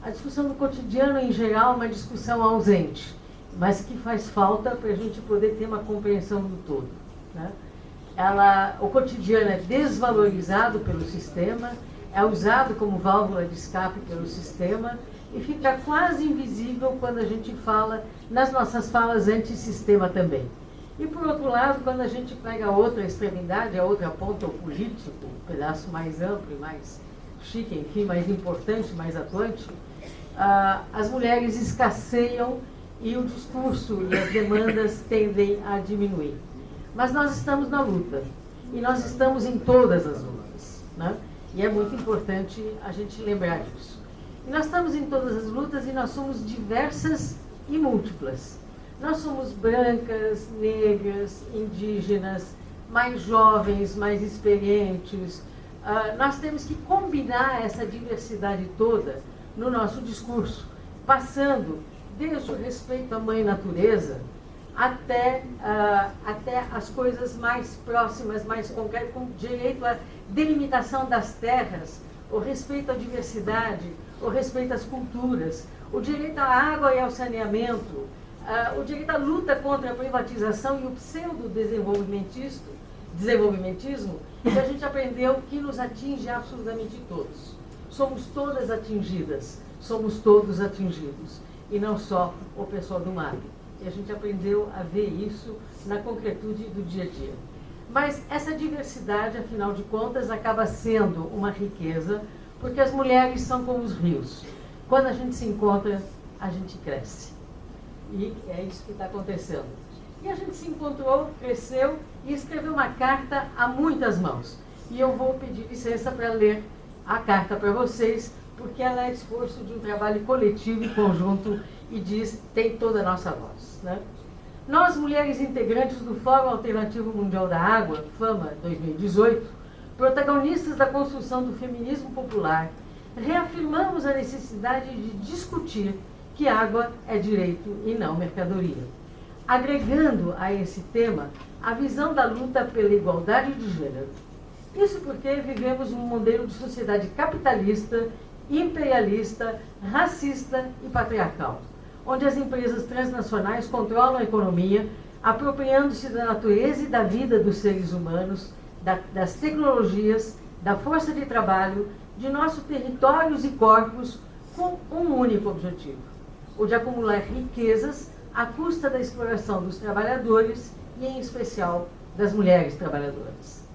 A discussão do cotidiano, em geral, é uma discussão ausente mas que faz falta para a gente poder ter uma compreensão do todo. Né? Ela, o cotidiano é desvalorizado pelo sistema, é usado como válvula de escape pelo sistema e fica quase invisível quando a gente fala nas nossas falas antissistema também. E por outro lado, quando a gente pega a outra extremidade, a outra ponta, o político, um pedaço mais amplo e mais chique, enfim, mais importante, mais atuante, ah, as mulheres escasseiam e o discurso e as demandas tendem a diminuir. Mas nós estamos na luta e nós estamos em todas as lutas, né? E é muito importante a gente lembrar disso. E nós estamos em todas as lutas e nós somos diversas e múltiplas. Nós somos brancas, negras, indígenas, mais jovens, mais experientes. Uh, nós temos que combinar essa diversidade toda no nosso discurso, passando desde o respeito à mãe natureza até, uh, até as coisas mais próximas, mais concretas, com direito à delimitação das terras, o respeito à diversidade, o respeito às culturas, o direito à água e ao saneamento, uh, o direito à luta contra a privatização e o pseudo-desenvolvimentismo, desenvolvimentismo, que a gente aprendeu que nos atinge absolutamente todos. Somos todas atingidas, somos todos atingidos e não só o pessoal do MAP. E a gente aprendeu a ver isso na concretude do dia a dia. Mas essa diversidade, afinal de contas, acaba sendo uma riqueza, porque as mulheres são como os rios. Quando a gente se encontra, a gente cresce. E é isso que está acontecendo. E a gente se encontrou, cresceu e escreveu uma carta a muitas mãos. E eu vou pedir licença para ler a carta para vocês, porque ela é esforço de um trabalho coletivo e conjunto e diz, tem toda a nossa voz. Né? Nós, mulheres integrantes do Fórum Alternativo Mundial da Água, FAMA 2018, protagonistas da construção do feminismo popular, reafirmamos a necessidade de discutir que água é direito e não mercadoria. Agregando a esse tema a visão da luta pela igualdade de gênero. Isso porque vivemos um modelo de sociedade capitalista, imperialista, racista e patriarcal, onde as empresas transnacionais controlam a economia, apropriando-se da natureza e da vida dos seres humanos, da, das tecnologias, da força de trabalho, de nossos territórios e corpos, com um único objetivo: o de acumular riquezas à custa da exploração dos trabalhadores e, em especial, das mulheres trabalhadoras.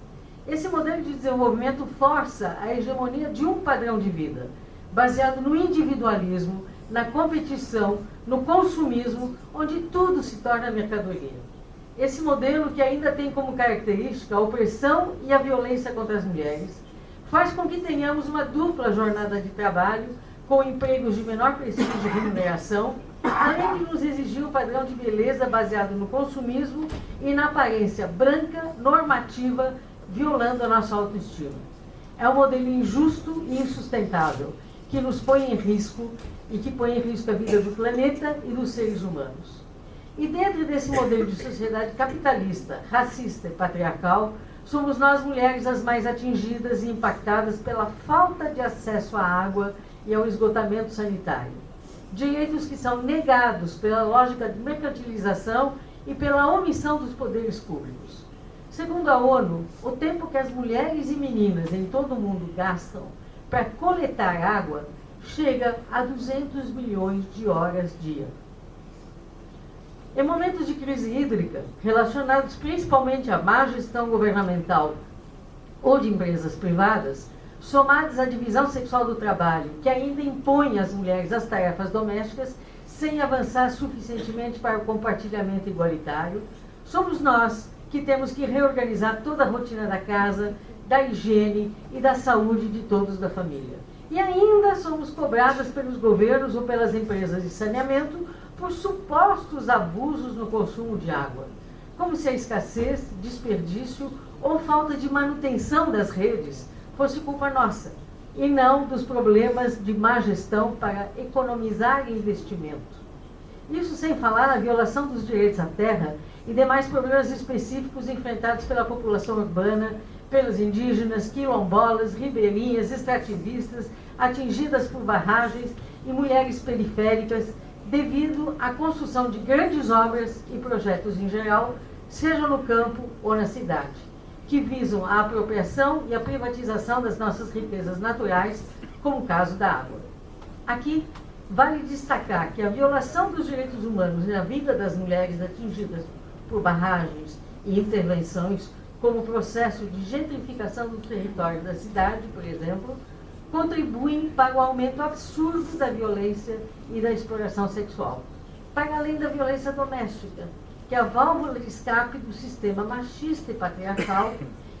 Esse modelo de desenvolvimento força a hegemonia de um padrão de vida, baseado no individualismo, na competição, no consumismo, onde tudo se torna mercadoria. Esse modelo, que ainda tem como característica a opressão e a violência contra as mulheres, faz com que tenhamos uma dupla jornada de trabalho, com empregos de menor prestígio e remuneração, além de nos exigir um padrão de beleza baseado no consumismo e na aparência branca, normativa, violando a nossa autoestima. É um modelo injusto e insustentável, que nos põe em risco e que põe em risco a vida do planeta e dos seres humanos. E dentro desse modelo de sociedade capitalista, racista e patriarcal, somos nós mulheres as mais atingidas e impactadas pela falta de acesso à água e ao esgotamento sanitário. Direitos que são negados pela lógica de mercantilização e pela omissão dos poderes públicos. Segundo a ONU, o tempo que as mulheres e meninas em todo o mundo gastam para coletar água chega a 200 milhões de horas dia. Em momentos de crise hídrica, relacionados principalmente à má gestão governamental ou de empresas privadas, somados à divisão sexual do trabalho, que ainda impõe às mulheres as tarefas domésticas sem avançar suficientemente para o compartilhamento igualitário, somos nós que temos que reorganizar toda a rotina da casa, da higiene e da saúde de todos da família. E ainda somos cobradas pelos governos ou pelas empresas de saneamento por supostos abusos no consumo de água, como se a escassez, desperdício ou falta de manutenção das redes fosse culpa nossa, e não dos problemas de má gestão para economizar investimento. Isso sem falar na violação dos direitos à terra e demais problemas específicos enfrentados pela população urbana, pelos indígenas, quilombolas, ribeirinhas, extrativistas, atingidas por barragens e mulheres periféricas devido à construção de grandes obras e projetos em geral, seja no campo ou na cidade, que visam a apropriação e a privatização das nossas riquezas naturais, como o caso da água. Aqui, vale destacar que a violação dos direitos humanos na vida das mulheres atingidas por barragens e intervenções, como o processo de gentrificação do território da cidade, por exemplo, contribuem para o aumento absurdo da violência e da exploração sexual, para além da violência doméstica, que é a válvula de escape do sistema machista e patriarcal,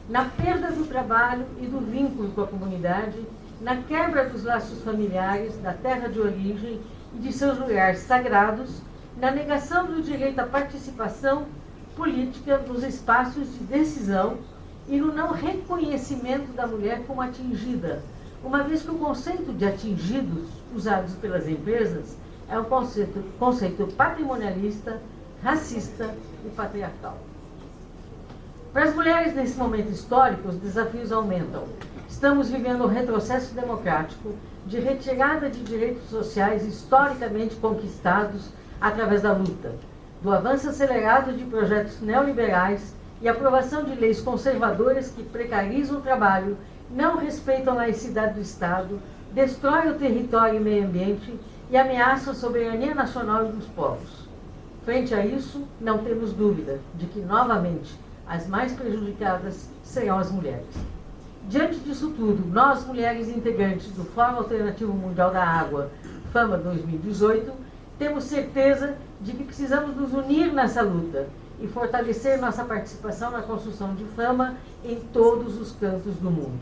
na perda do trabalho e do vínculo com a comunidade, na quebra dos laços familiares, da terra de origem e de seus lugares sagrados, na negação do direito à participação política nos espaços de decisão e no não reconhecimento da mulher como atingida uma vez que o conceito de atingidos usados pelas empresas é um conceito, conceito patrimonialista, racista e patriarcal. Para as mulheres nesse momento histórico, os desafios aumentam. Estamos vivendo um retrocesso democrático de retirada de direitos sociais historicamente conquistados através da luta, do avanço acelerado de projetos neoliberais e aprovação de leis conservadoras que precarizam o trabalho não respeitam a laicidade do Estado, destroem o território e meio ambiente e ameaçam a soberania nacional e dos povos. Frente a isso, não temos dúvida de que, novamente, as mais prejudicadas serão as mulheres. Diante disso tudo, nós, mulheres integrantes do Fórum Alternativo Mundial da Água, FAMA 2018, temos certeza de que precisamos nos unir nessa luta e fortalecer nossa participação na construção de fama em todos os cantos do mundo.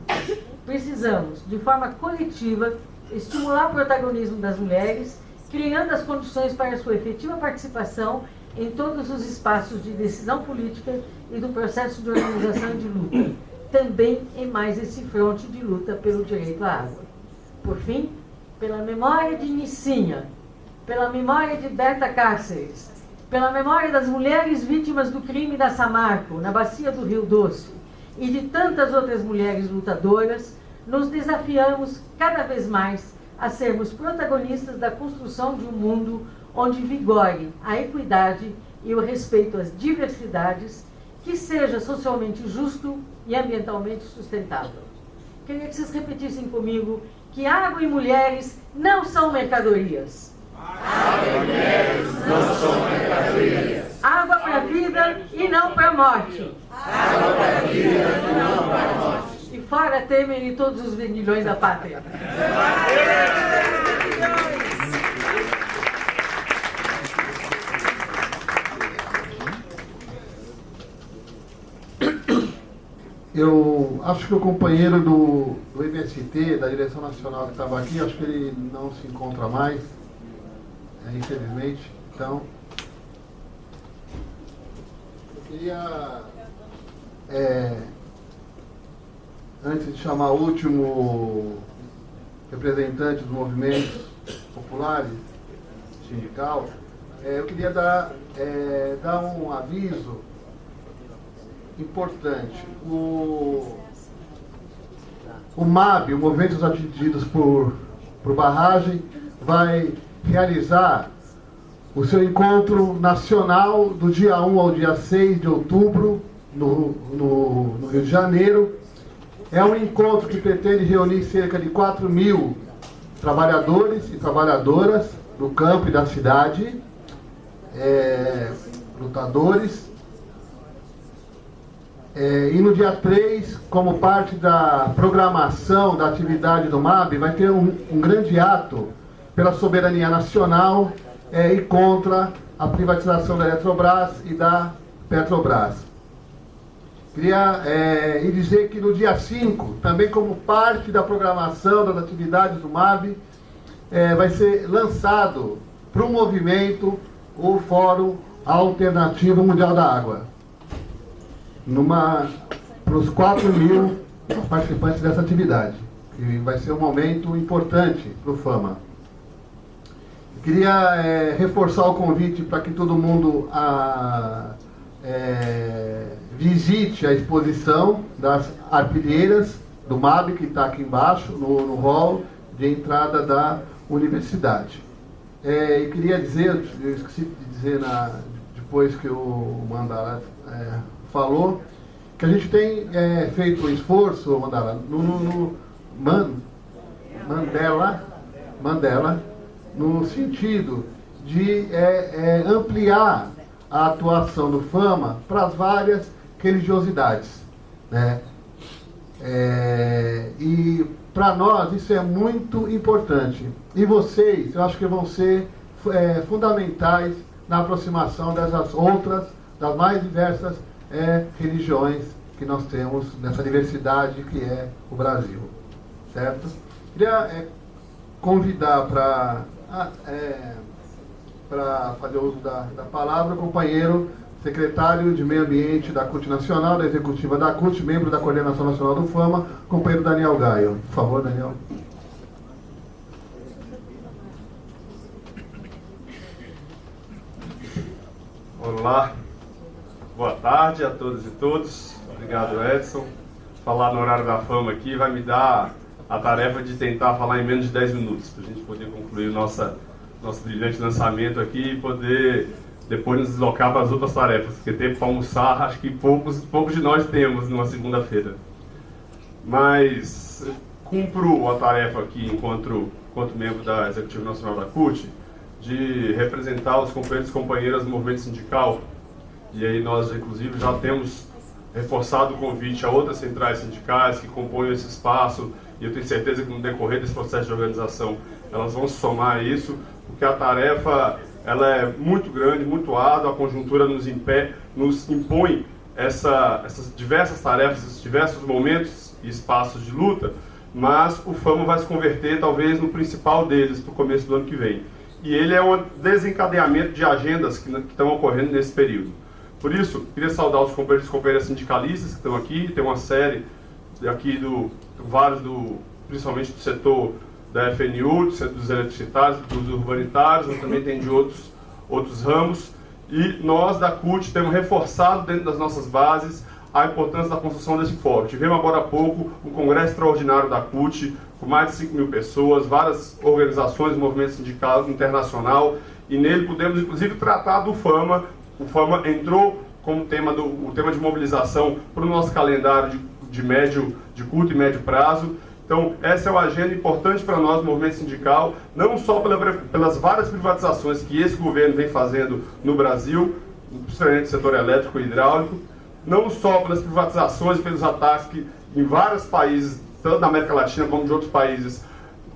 Precisamos, de forma coletiva, estimular o protagonismo das mulheres, criando as condições para sua efetiva participação em todos os espaços de decisão política e do processo de organização de luta, também em mais esse fronte de luta pelo direito à água. Por fim, pela memória de Nicinha, pela memória de Berta Cáceres, pela memória das mulheres vítimas do crime da Samarco, na bacia do Rio Doce, e de tantas outras mulheres lutadoras, nos desafiamos cada vez mais a sermos protagonistas da construção de um mundo onde vigore a equidade e o respeito às diversidades, que seja socialmente justo e ambientalmente sustentável. Queria que vocês repetissem comigo que água e mulheres não são mercadorias Água e mulheres não são mercadorias. Água para a vida e não para a morte. Água para a vida e não para a morte. Fora Temer e todos os vendilhões da pátria. Eu acho que o companheiro do, do MST, da direção nacional que estava aqui, acho que ele não se encontra mais é, infelizmente. Então, eu queria, é, antes de chamar o último representante dos movimentos populares, sindical, é, eu queria dar, é, dar um aviso importante. O, o MAB, o Movimento dos por, por Barragem, vai realizar o seu encontro nacional do dia 1 ao dia 6 de outubro, no, no, no Rio de Janeiro. É um encontro que pretende reunir cerca de 4 mil trabalhadores e trabalhadoras do campo e da cidade, é, lutadores. É, e no dia 3, como parte da programação da atividade do MAB, vai ter um, um grande ato pela soberania nacional é, e contra a privatização da Eletrobras e da Petrobras. Queria é, dizer que no dia 5, também como parte da programação das atividades do MAB, é, vai ser lançado para o movimento o Fórum Alternativo Mundial da Água. Numa, para os 4 mil participantes dessa atividade. E vai ser um momento importante para o FAMA. Queria é, reforçar o convite para que todo mundo a, é, visite a exposição das arpilheiras do MAB, que está aqui embaixo, no, no hall de entrada da universidade. É, e queria dizer, eu esqueci de dizer na, depois que o Mandala é, falou, que a gente tem é, feito um esforço, Mandala, no, no, no Man, Mandela, Mandela, no sentido de é, é, ampliar a atuação do Fama para as várias religiosidades. Né? É, e para nós isso é muito importante. E vocês, eu acho que vão ser é, fundamentais na aproximação dessas outras, das mais diversas é, religiões que nós temos nessa diversidade que é o Brasil. Certo? Queria é, convidar para ah, é, para fazer uso da, da palavra, o companheiro secretário de Meio Ambiente da CUT Nacional, da Executiva da CUT, membro da Coordenação Nacional do FAMA, companheiro Daniel Gaio. Por favor, Daniel. Olá, boa tarde a todos e todos. Obrigado, Edson. Falar no horário da fama aqui vai me dar a tarefa de tentar falar em menos de 10 minutos, para a gente poder concluir nossa, nosso brilhante lançamento aqui e poder depois nos deslocar para as outras tarefas, porque tempo para almoçar acho que poucos, poucos de nós temos numa segunda-feira. Mas cumpro a tarefa aqui enquanto, enquanto membro da Executiva Nacional da CUT de representar os companheiros e companheiras do movimento sindical. E aí nós, inclusive, já temos reforçado o convite a outras centrais sindicais que compõem esse espaço, e eu tenho certeza que no decorrer desse processo de organização elas vão somar isso porque a tarefa ela é muito grande, muito árdua, a conjuntura nos, impé, nos impõe essa, essas diversas tarefas, esses diversos momentos e espaços de luta, mas o FAMO vai se converter talvez no principal deles para o começo do ano que vem. E ele é um desencadeamento de agendas que, estão ocorrendo nesse período. Por isso, queria saudar os companheiros e companheiras sindicalistas que estão aqui, tem uma série aqui do vários do principalmente do setor da FNU, dos eletricitários, dos urbanitários, mas também tem de outros outros ramos. E nós da CUT temos reforçado dentro das nossas bases a importância da construção desse fórum. Tivemos agora há pouco um congresso extraordinário da CUT, com mais de 5 mil pessoas, várias organizações, movimento sindical internacional, e nele pudemos inclusive tratar do FAMA. O FAMA entrou como tema do o tema de mobilização para o nosso calendário de, de médio, de curto e médio prazo. Então, essa é uma agenda importante para nós, movimento sindical, não só pela, pelas várias privatizações que esse governo vem fazendo no Brasil, principalmente no setor elétrico e hidráulico, não só pelas privatizações, pelos ataques que em vários países, tanto da América Latina como de outros países,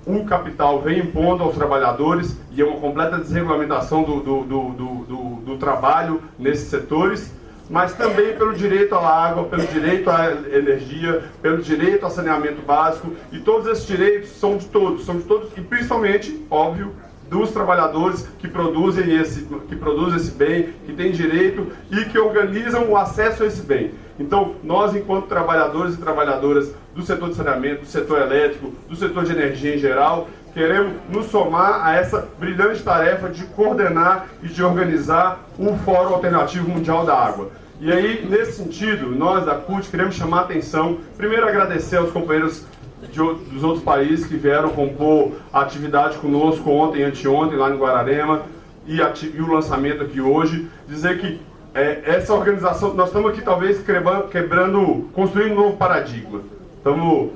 o capital vem impondo aos trabalhadores e é uma completa desregulamentação do, do, do, do, do trabalho nesses setores, mas também pelo direito à água, pelo direito à energia, pelo direito ao saneamento básico, e todos esses direitos são de todos, são de todos, e principalmente, óbvio, dos trabalhadores que produzem esse, que produzem esse bem, que têm direito e que organizam o acesso a esse bem. Então, nós, enquanto trabalhadores e trabalhadoras do setor de saneamento, do setor elétrico, do setor de energia em geral, queremos nos somar a essa brilhante tarefa de coordenar e de organizar o Fórum Alternativo Mundial da Água. E aí, nesse sentido, nós da CUT queremos chamar a atenção, primeiro agradecer aos companheiros de, dos outros países que vieram compor a atividade conosco ontem anteontem lá em Guararema e, e, o lançamento aqui hoje, dizer que é, essa organização, nós estamos aqui talvez quebrando, quebrando, construindo um novo paradigma. Estamos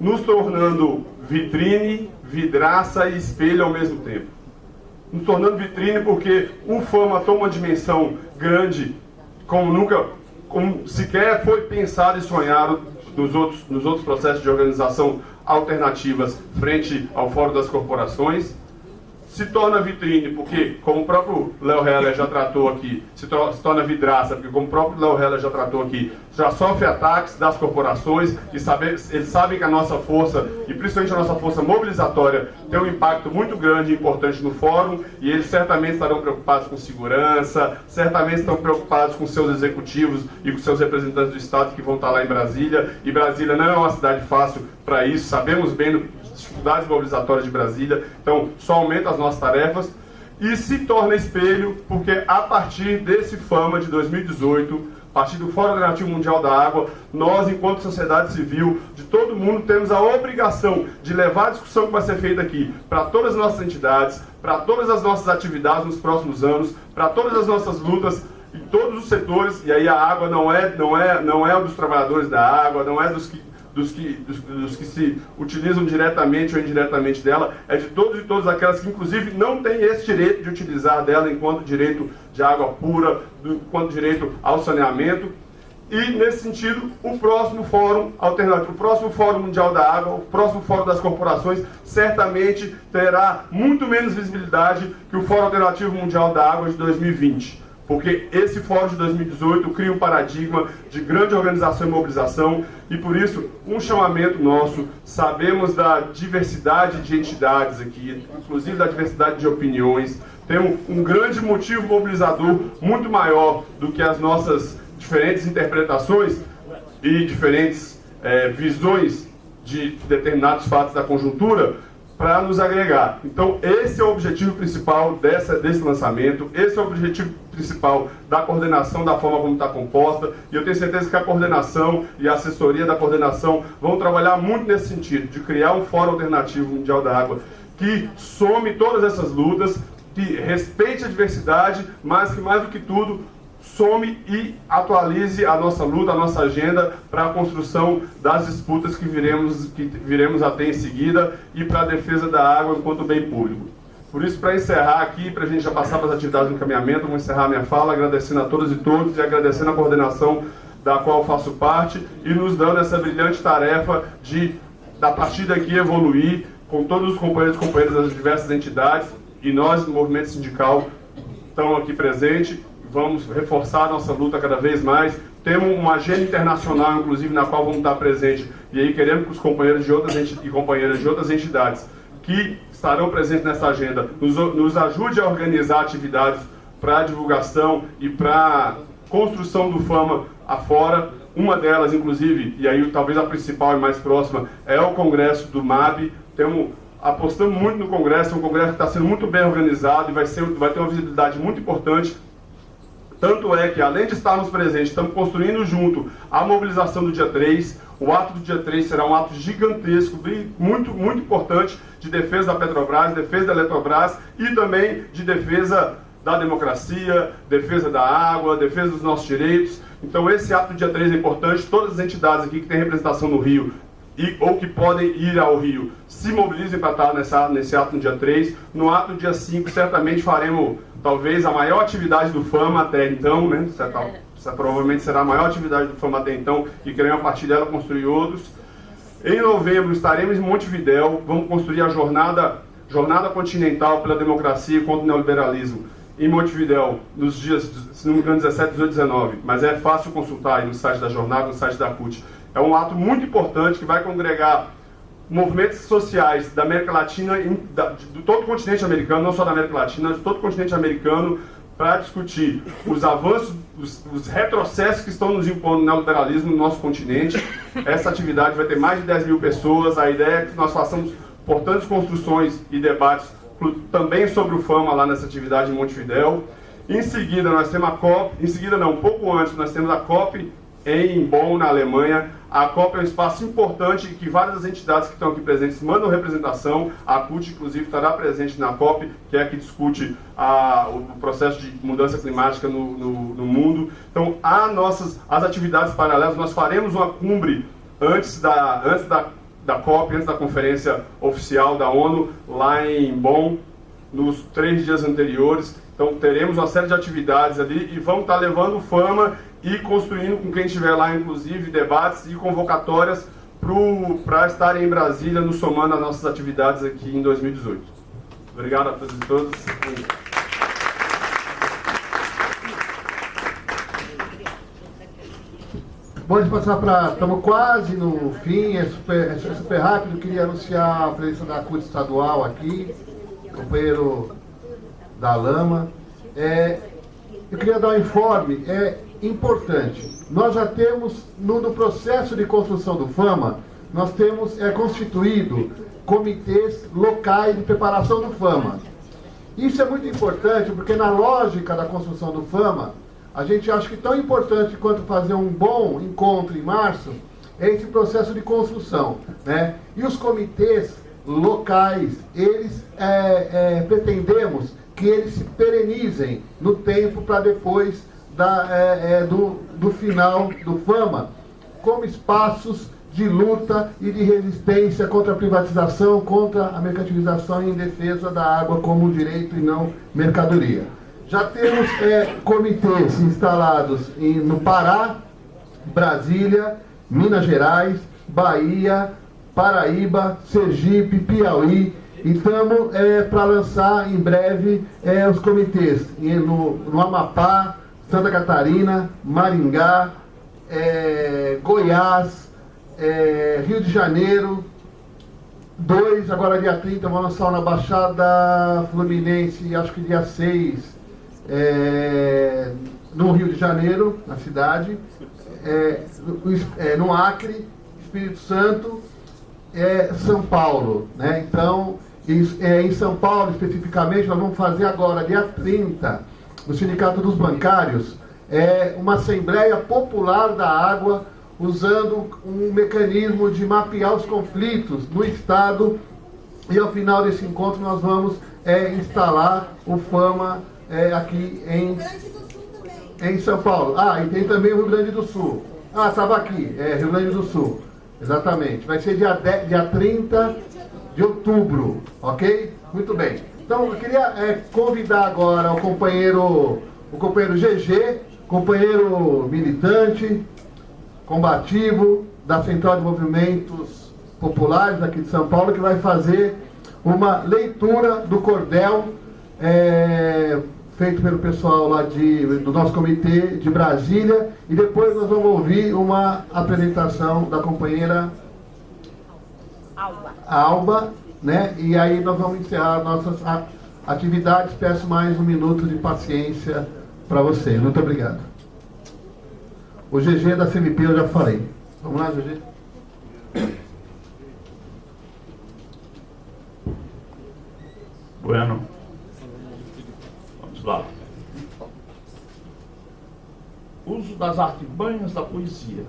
nos tornando vitrine, vidraça e espelho ao mesmo tempo. Nos tornando vitrine porque o Fama toma uma dimensão grande, como nunca, como sequer foi pensado e sonhado nos outros, nos outros processos de organização alternativas frente ao Fórum das Corporações se torna vitrine, porque, como o próprio Léo Heller já tratou aqui, se, se, torna vidraça, porque, como o próprio Léo Heller já tratou aqui, já sofre ataques das corporações e sabe, eles sabem que a nossa força, e principalmente a nossa força mobilizatória, tem um impacto muito grande e importante no fórum, e eles certamente estarão preocupados com segurança, certamente estão preocupados com seus executivos e com seus representantes do Estado que vão estar lá em Brasília, e Brasília não é uma cidade fácil para isso, sabemos bem do dificuldades mobilizatórias de Brasília, então só aumenta as nossas tarefas e se torna espelho, porque a partir desse FAMA de 2018, a partir do Fórum Alternativo Mundial da Água, nós, enquanto sociedade civil, de todo mundo, temos a obrigação de levar a discussão que vai ser feita aqui para todas as nossas entidades, para todas as nossas atividades nos próximos anos, para todas as nossas lutas em todos os setores, e aí a água não é, não é, não é dos trabalhadores da água, não é dos que dos que, dos, dos, que se utilizam diretamente ou indiretamente dela, é de todos e todas aquelas que, inclusive, não têm esse direito de utilizar dela enquanto direito de água pura, enquanto direito ao saneamento. E, nesse sentido, o próximo Fórum Alternativo, o próximo Fórum Mundial da Água, o próximo Fórum das Corporações, certamente terá muito menos visibilidade que o Fórum Alternativo Mundial da Água de 2020 porque esse Fórum de 2018 cria um paradigma de grande organização e mobilização, e por isso, um chamamento nosso, sabemos da diversidade de entidades aqui, inclusive da diversidade de opiniões, temos um grande motivo mobilizador muito maior do que as nossas diferentes interpretações e diferentes é, visões de determinados fatos da conjuntura, para nos agregar. Então, esse é o objetivo principal dessa, desse lançamento, esse é o objetivo principal da coordenação, da forma como está composta, e eu tenho certeza que a coordenação e a assessoria da coordenação vão trabalhar muito nesse sentido, de criar um fórum alternativo mundial da água que some todas essas lutas, que respeite a diversidade, mas que, mais do que tudo, some e atualize a nossa luta, a nossa agenda para a construção das disputas que viremos, que viremos a ter em seguida e para a defesa da água enquanto bem público. Por isso, para encerrar aqui, para a gente já passar para as atividades de encaminhamento, vou encerrar minha fala agradecendo a todos e todos e agradecendo a coordenação da qual faço parte e nos dando essa brilhante tarefa de, da partir daqui, evoluir com todos os companheiros e companheiras das diversas entidades e nós, do movimento sindical, estamos aqui presentes, vamos reforçar nossa luta cada vez mais. Temos uma agenda internacional, inclusive, na qual vamos estar presentes, e aí queremos que os companheiros de outras e companheiras de outras entidades que estarão presentes nessa agenda nos, nos ajude a organizar atividades para divulgação e para construção do Fama afora. Uma delas, inclusive, e aí talvez a principal e mais próxima, é o Congresso do MAB. Temos, apostamos muito no Congresso, é um Congresso que está sendo muito bem organizado e vai, ser, vai ter uma visibilidade muito importante. Tanto é que, além de estarmos presentes, estamos construindo junto a mobilização do dia 3. O ato do dia 3 será um ato gigantesco, muito, muito importante, de defesa da Petrobras, defesa da Eletrobras e também de defesa da democracia, defesa da água, defesa dos nossos direitos. Então esse ato do dia 3 é importante, todas as entidades aqui que têm representação no Rio e, ou que podem ir ao Rio, se mobilizem para estar nessa, nesse ato no dia 3. No ato dia 5, certamente faremos talvez a maior atividade do FAMA até então, né? Certa, essa provavelmente será a maior atividade do FAMA até então, e queremos a partir dela construir outros. Em novembro estaremos em Montevidéu, vamos construir a jornada, jornada continental pela democracia contra o neoliberalismo em Montevidéu, nos dias, se não me engano, 17, 18, 19, mas é fácil consultar aí no site da jornada, no site da CUT. É um ato muito importante que vai congregar movimentos sociais da América Latina, de todo o continente americano, não só da América Latina, de todo o continente americano, para discutir os avanços, os, os, retrocessos que estão nos impondo no neoliberalismo no nosso continente. Essa atividade vai ter mais de 10 mil pessoas. A ideia é que nós façamos importantes construções e debates também sobre o Fama lá nessa atividade em Montevidéu. Em seguida, nós temos a COP, em seguida não, um pouco antes, nós temos a COP em Bonn, na Alemanha. A COP é um espaço importante que várias entidades que estão aqui presentes mandam representação. A CUT, inclusive, estará presente na COP, que é a que discute a, o processo de mudança climática no, no, no mundo. Então, há nossas, as atividades paralelas. Nós faremos uma cumbre antes da, antes da da COP, antes da conferência oficial da ONU, lá em Bonn, nos três dias anteriores. Então teremos uma série de atividades ali e vamos estar levando fama e construindo com quem estiver lá, inclusive, debates e convocatórias para estarem em Brasília, nos somando às nossas atividades aqui em 2018. Obrigado a todos e todas. Pode passar para. Estamos quase no fim, é super, é super rápido. Queria anunciar a presença da CUT estadual aqui, companheiro da Lama. É, eu queria dar um informe, é importante. Nós já temos, no, no processo de construção do FAMA, nós temos é, constituído comitês locais de preparação do FAMA. Isso é muito importante porque na lógica da construção do FAMA, a gente acha que tão importante quanto fazer um bom encontro em março é esse processo de construção. Né? E os comitês locais, eles é, é, pretendemos que eles se perenizem no tempo para depois da, é, é, do, do final do FAMA, como espaços de luta e de resistência contra a privatização, contra a mercantilização e em defesa da água como direito e não mercadoria. Já temos é, comitês instalados em, no Pará, Brasília, Minas Gerais, Bahia, Paraíba, Sergipe, Piauí. E estamos é, para lançar em breve é, os comitês no, no Amapá, Santa Catarina, Maringá, é, Goiás, é, Rio de Janeiro, dois, agora dia 30, vamos lançar na Baixada Fluminense, acho que dia 6 é, no Rio de Janeiro, na cidade, é, é, no Acre, Espírito Santo, é, São Paulo. Né? Então, em, é, em São Paulo especificamente, nós vamos fazer agora, dia 30, no Sindicato dos Bancários, é, uma Assembleia Popular da Água, usando um mecanismo de mapear os conflitos no Estado. E ao final desse encontro nós vamos é, instalar o FAMA é, aqui em, em São Paulo. Ah, e tem também o Rio Grande do Sul. Ah, estava aqui, é Rio Grande do Sul. Exatamente. Vai ser dia, 10, dia 30 de outubro, ok? Muito bem. Então eu queria é, convidar agora o companheiro, o companheiro GG, companheiro militante, combativo da Central de Movimentos Populares aqui de São Paulo, que vai fazer uma leitura do cordel é, feito pelo pessoal lá de, do nosso comitê de Brasília. E depois nós vamos ouvir uma apresentação da companheira Alba. Alba, né? E aí nós vamos encerrar nossas atividades. Peço mais um minuto de paciência para você. Muito obrigado. O GG da CMP eu já falei. Vamos lá, GG. Bueno. Vamos lá. Uso das artimanhas da poesia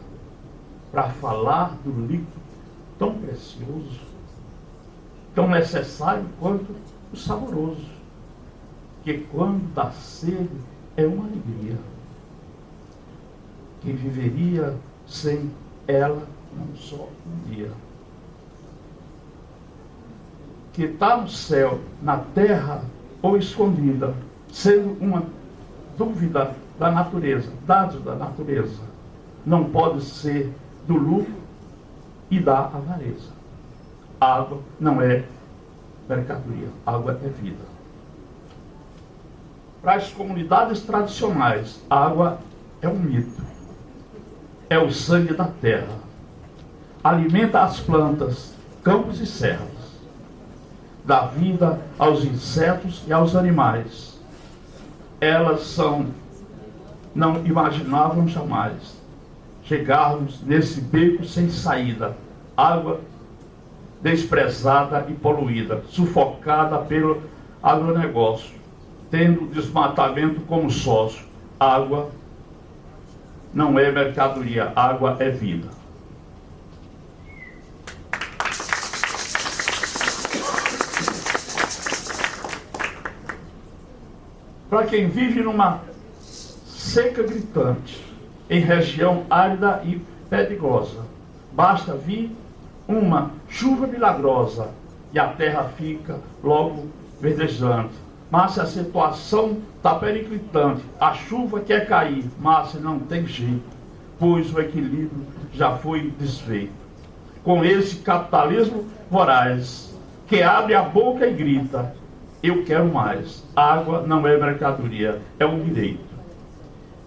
para falar do livro tão precioso, tão necessário quanto o saboroso, que quando dá sede é uma alegria. Que viveria sem ela não só um dia. Que está no céu, na terra ou escondida, sendo uma dúvida da natureza, dado da natureza, não pode ser do lucro e da avareza. Água não é mercadoria, água é vida. Para as comunidades tradicionais, água é um mito. É o sangue da terra. Alimenta as plantas, campos e serras. Dá vida aos insetos e aos animais. Elas são, não imaginavam jamais chegarmos nesse beco sem saída. Água desprezada e poluída, sufocada pelo agronegócio tendo desmatamento como sócio. Água não é mercadoria, água é vida. Para quem vive numa seca gritante, em região árida e pedregosa, basta vir uma chuva milagrosa e a terra fica logo verdejante mas a situação está periclitante. A chuva quer cair, mas não tem jeito, pois o equilíbrio já foi desfeito. Com esse capitalismo voraz, que abre a boca e grita: Eu quero mais. Água não é mercadoria, é um direito.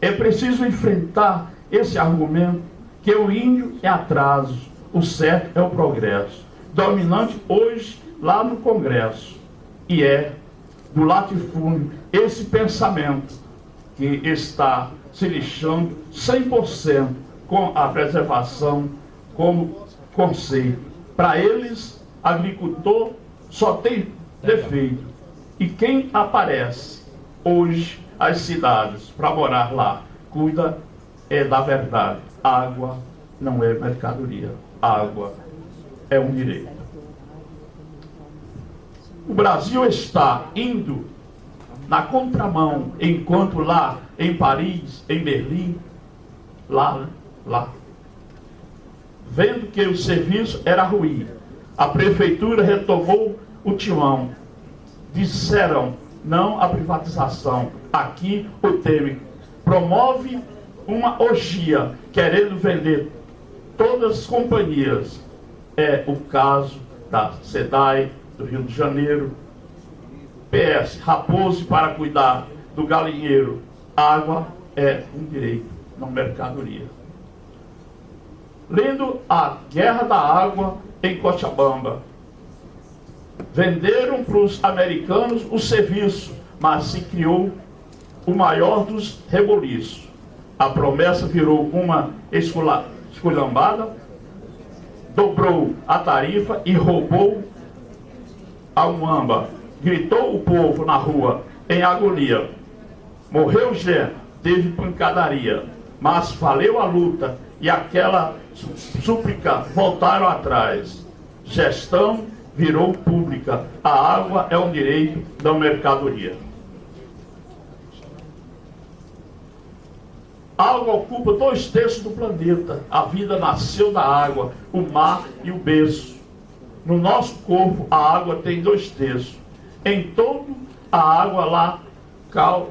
É preciso enfrentar esse argumento que o índio é atraso, o certo é o progresso. Dominante hoje lá no Congresso. E é do latifúndio, esse pensamento que está se lixando 100% com a preservação como conceito. Para eles, agricultor só tem defeito. E quem aparece hoje às cidades para morar lá, cuida é da verdade. Água não é mercadoria. Água é um direito. O Brasil está indo na contramão, enquanto lá em Paris, em Berlim, lá, lá, vendo que o serviço era ruim, a prefeitura retomou o timão. Disseram não à privatização. Aqui o Temer promove uma orgia, querendo vender todas as companhias. É o caso da SEDAI, do Rio de Janeiro. PS, Raposo para cuidar do galinheiro. Água é um direito, não mercadoria. Lendo a Guerra da Água em Cochabamba. Venderam para os americanos o serviço, mas se criou o maior dos reboliços. A promessa virou uma esculhambada, dobrou a tarifa e roubou a Umamba. Gritou o povo na rua em agonia. Morreu Gé, teve pancadaria, mas valeu a luta e aquela súplica voltaram atrás. Gestão virou pública. A água é um direito da mercadoria. A água ocupa dois terços do planeta. A vida nasceu da água, o mar e o berço. No nosso corpo, a água tem dois terços. Em todo a água lá cal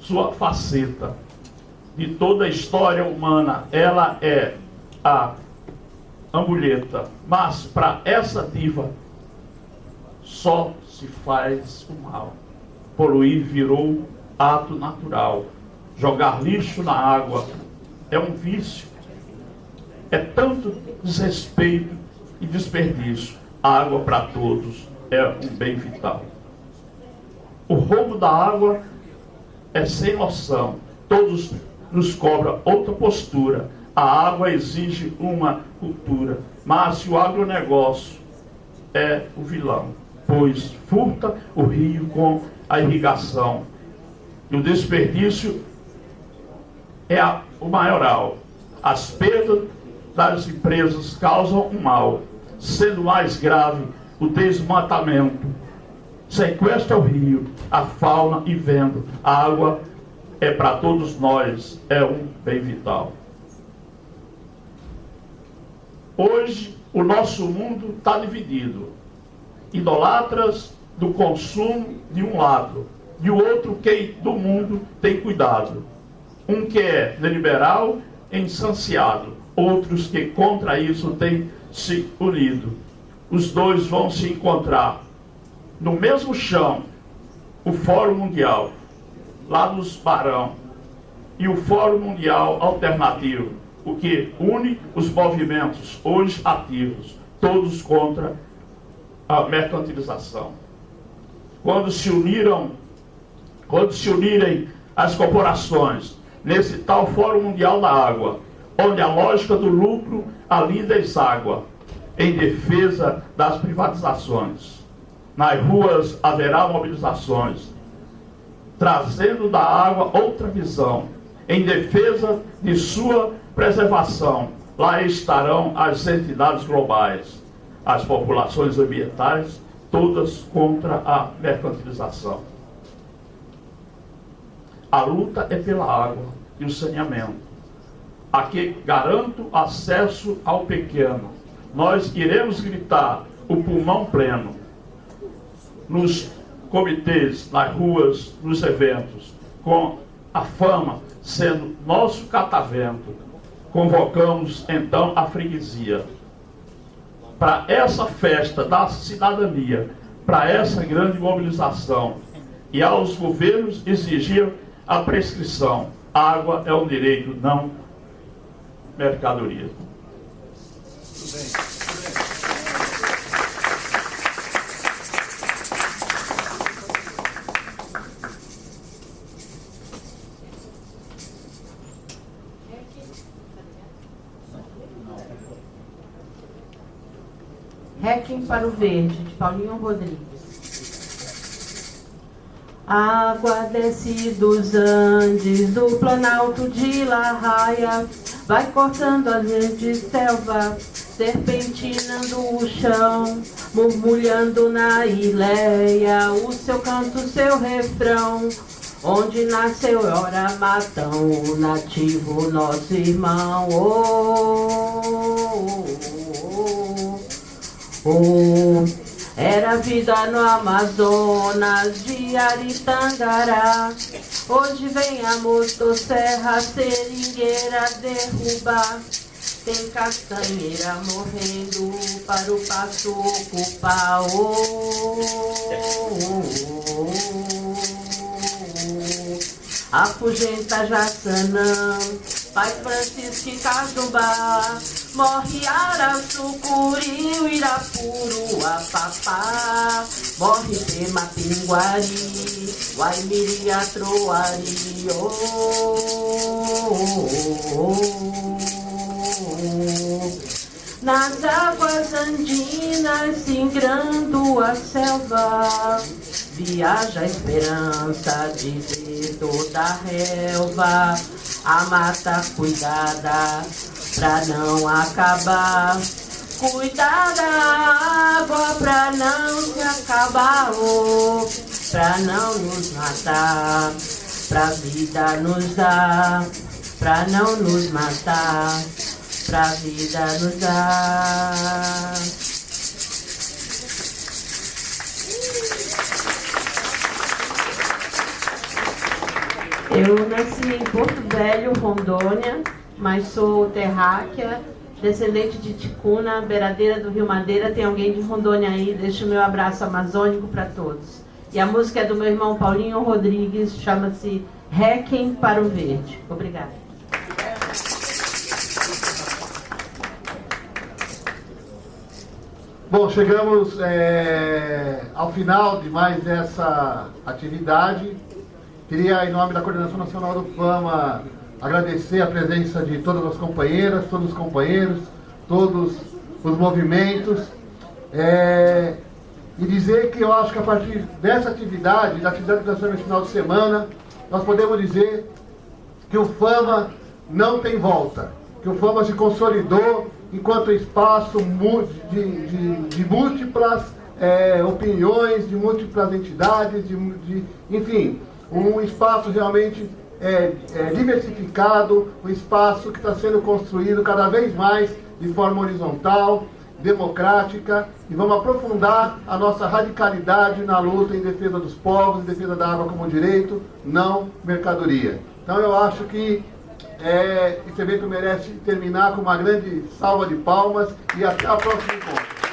sua faceta. De toda a história humana, ela é a ampulheta. Mas para essa diva, só se faz o mal. poluir virou ato natural. Jogar lixo na água é um vício. É tanto desrespeito e desperdício. A água para todos é um bem vital. O roubo da água é sem noção. Todos nos cobra outra postura. A água exige uma cultura. Mas se o agronegócio é o vilão, pois furta o rio com a irrigação. E o desperdício é a, o maioral. As perdas das empresas causam um mal, sendo mais grave o desmatamento. Sequestra o rio, a fauna e vendo. A água é para todos nós, é um bem vital. Hoje, o nosso mundo está dividido. Idolatras do consumo de um lado, e o outro que do mundo tem cuidado. Um que é liberal e insanciado, outros que contra isso têm se unido. Os dois vão se encontrar no mesmo chão, o Fórum Mundial, lá nos Barão, e o Fórum Mundial Alternativo, o que une os movimentos hoje ativos, todos contra a mercantilização. Quando se uniram, quando se unirem as corporações nesse tal Fórum Mundial da Água, onde a lógica do lucro ali deságua, em defesa das privatizações. Nas ruas haverá mobilizações, trazendo da água outra visão, em defesa de sua preservação. Lá estarão as entidades globais, as populações ambientais, todas contra a mercantilização. A luta é pela água e o saneamento. Aqui garanto acesso ao pequeno. Nós iremos gritar o pulmão pleno nos comitês, nas ruas, nos eventos, com a fama sendo nosso catavento, convocamos então a freguesia para essa festa da cidadania, para essa grande mobilização e aos governos exigir a prescrição. Água é um direito, não mercadoria. Muito bem. Requiem para o Verde, de Paulinho Rodrigues. Água desce dos Andes, do Planalto de La Raia, vai cortando as de selva, serpentinando o chão, murmulhando na ileia o seu canto, seu refrão. Onde nasceu ora matão, o nativo, nosso irmão. Oh, oh, oh, Oh, era vida no Amazonas de Aritangará. Hoje vem a motosserra, seringueira derrubar. Tem castanheira morrendo para o passo ocupar. Oh, oh, oh, Afugenta Jaçanã, Pai Francisco e Cajubá. Morre Araçucuri, Irapuru, a Papá. Morre Pema Pinguari, Guaimiri, Atroari. Oh, oh, oh, Nas águas andinas, singrando a selva, viaja a esperança de ver toda a relva, a mata cuidada pra não acabar. Cuidar da água pra não se acabar, oh, pra não nos matar, pra vida nos dar, pra não nos matar, pra vida nos dar. Eu nasci em Porto Velho, Rondônia, mas sou terráquea, descendente de Ticuna, beiradeira do Rio Madeira. Tem alguém de Rondônia aí? Deixa o meu abraço amazônico para todos. E a música é do meu irmão Paulinho Rodrigues, chama-se Requiem para o Verde. Obrigada. Bom, chegamos é, ao final de mais essa atividade. Queria, em nome da Coordenação Nacional do Fama, agradecer a presença de todas as companheiras, todos os companheiros, todos os movimentos. É, e dizer que eu acho que a partir dessa atividade, da atividade que nós no final de semana, nós podemos dizer que o Fama não tem volta, que o Fama se consolidou enquanto espaço de, de, de múltiplas é, opiniões, de múltiplas entidades, de, de, enfim, um espaço realmente é, é, diversificado, um espaço que está sendo construído cada vez mais de forma horizontal, democrática, e vamos aprofundar a nossa radicalidade na luta em defesa dos povos, em defesa da água como direito, não mercadoria. Então eu acho que é, esse evento merece terminar com uma grande salva de palmas e até a próxima encontro.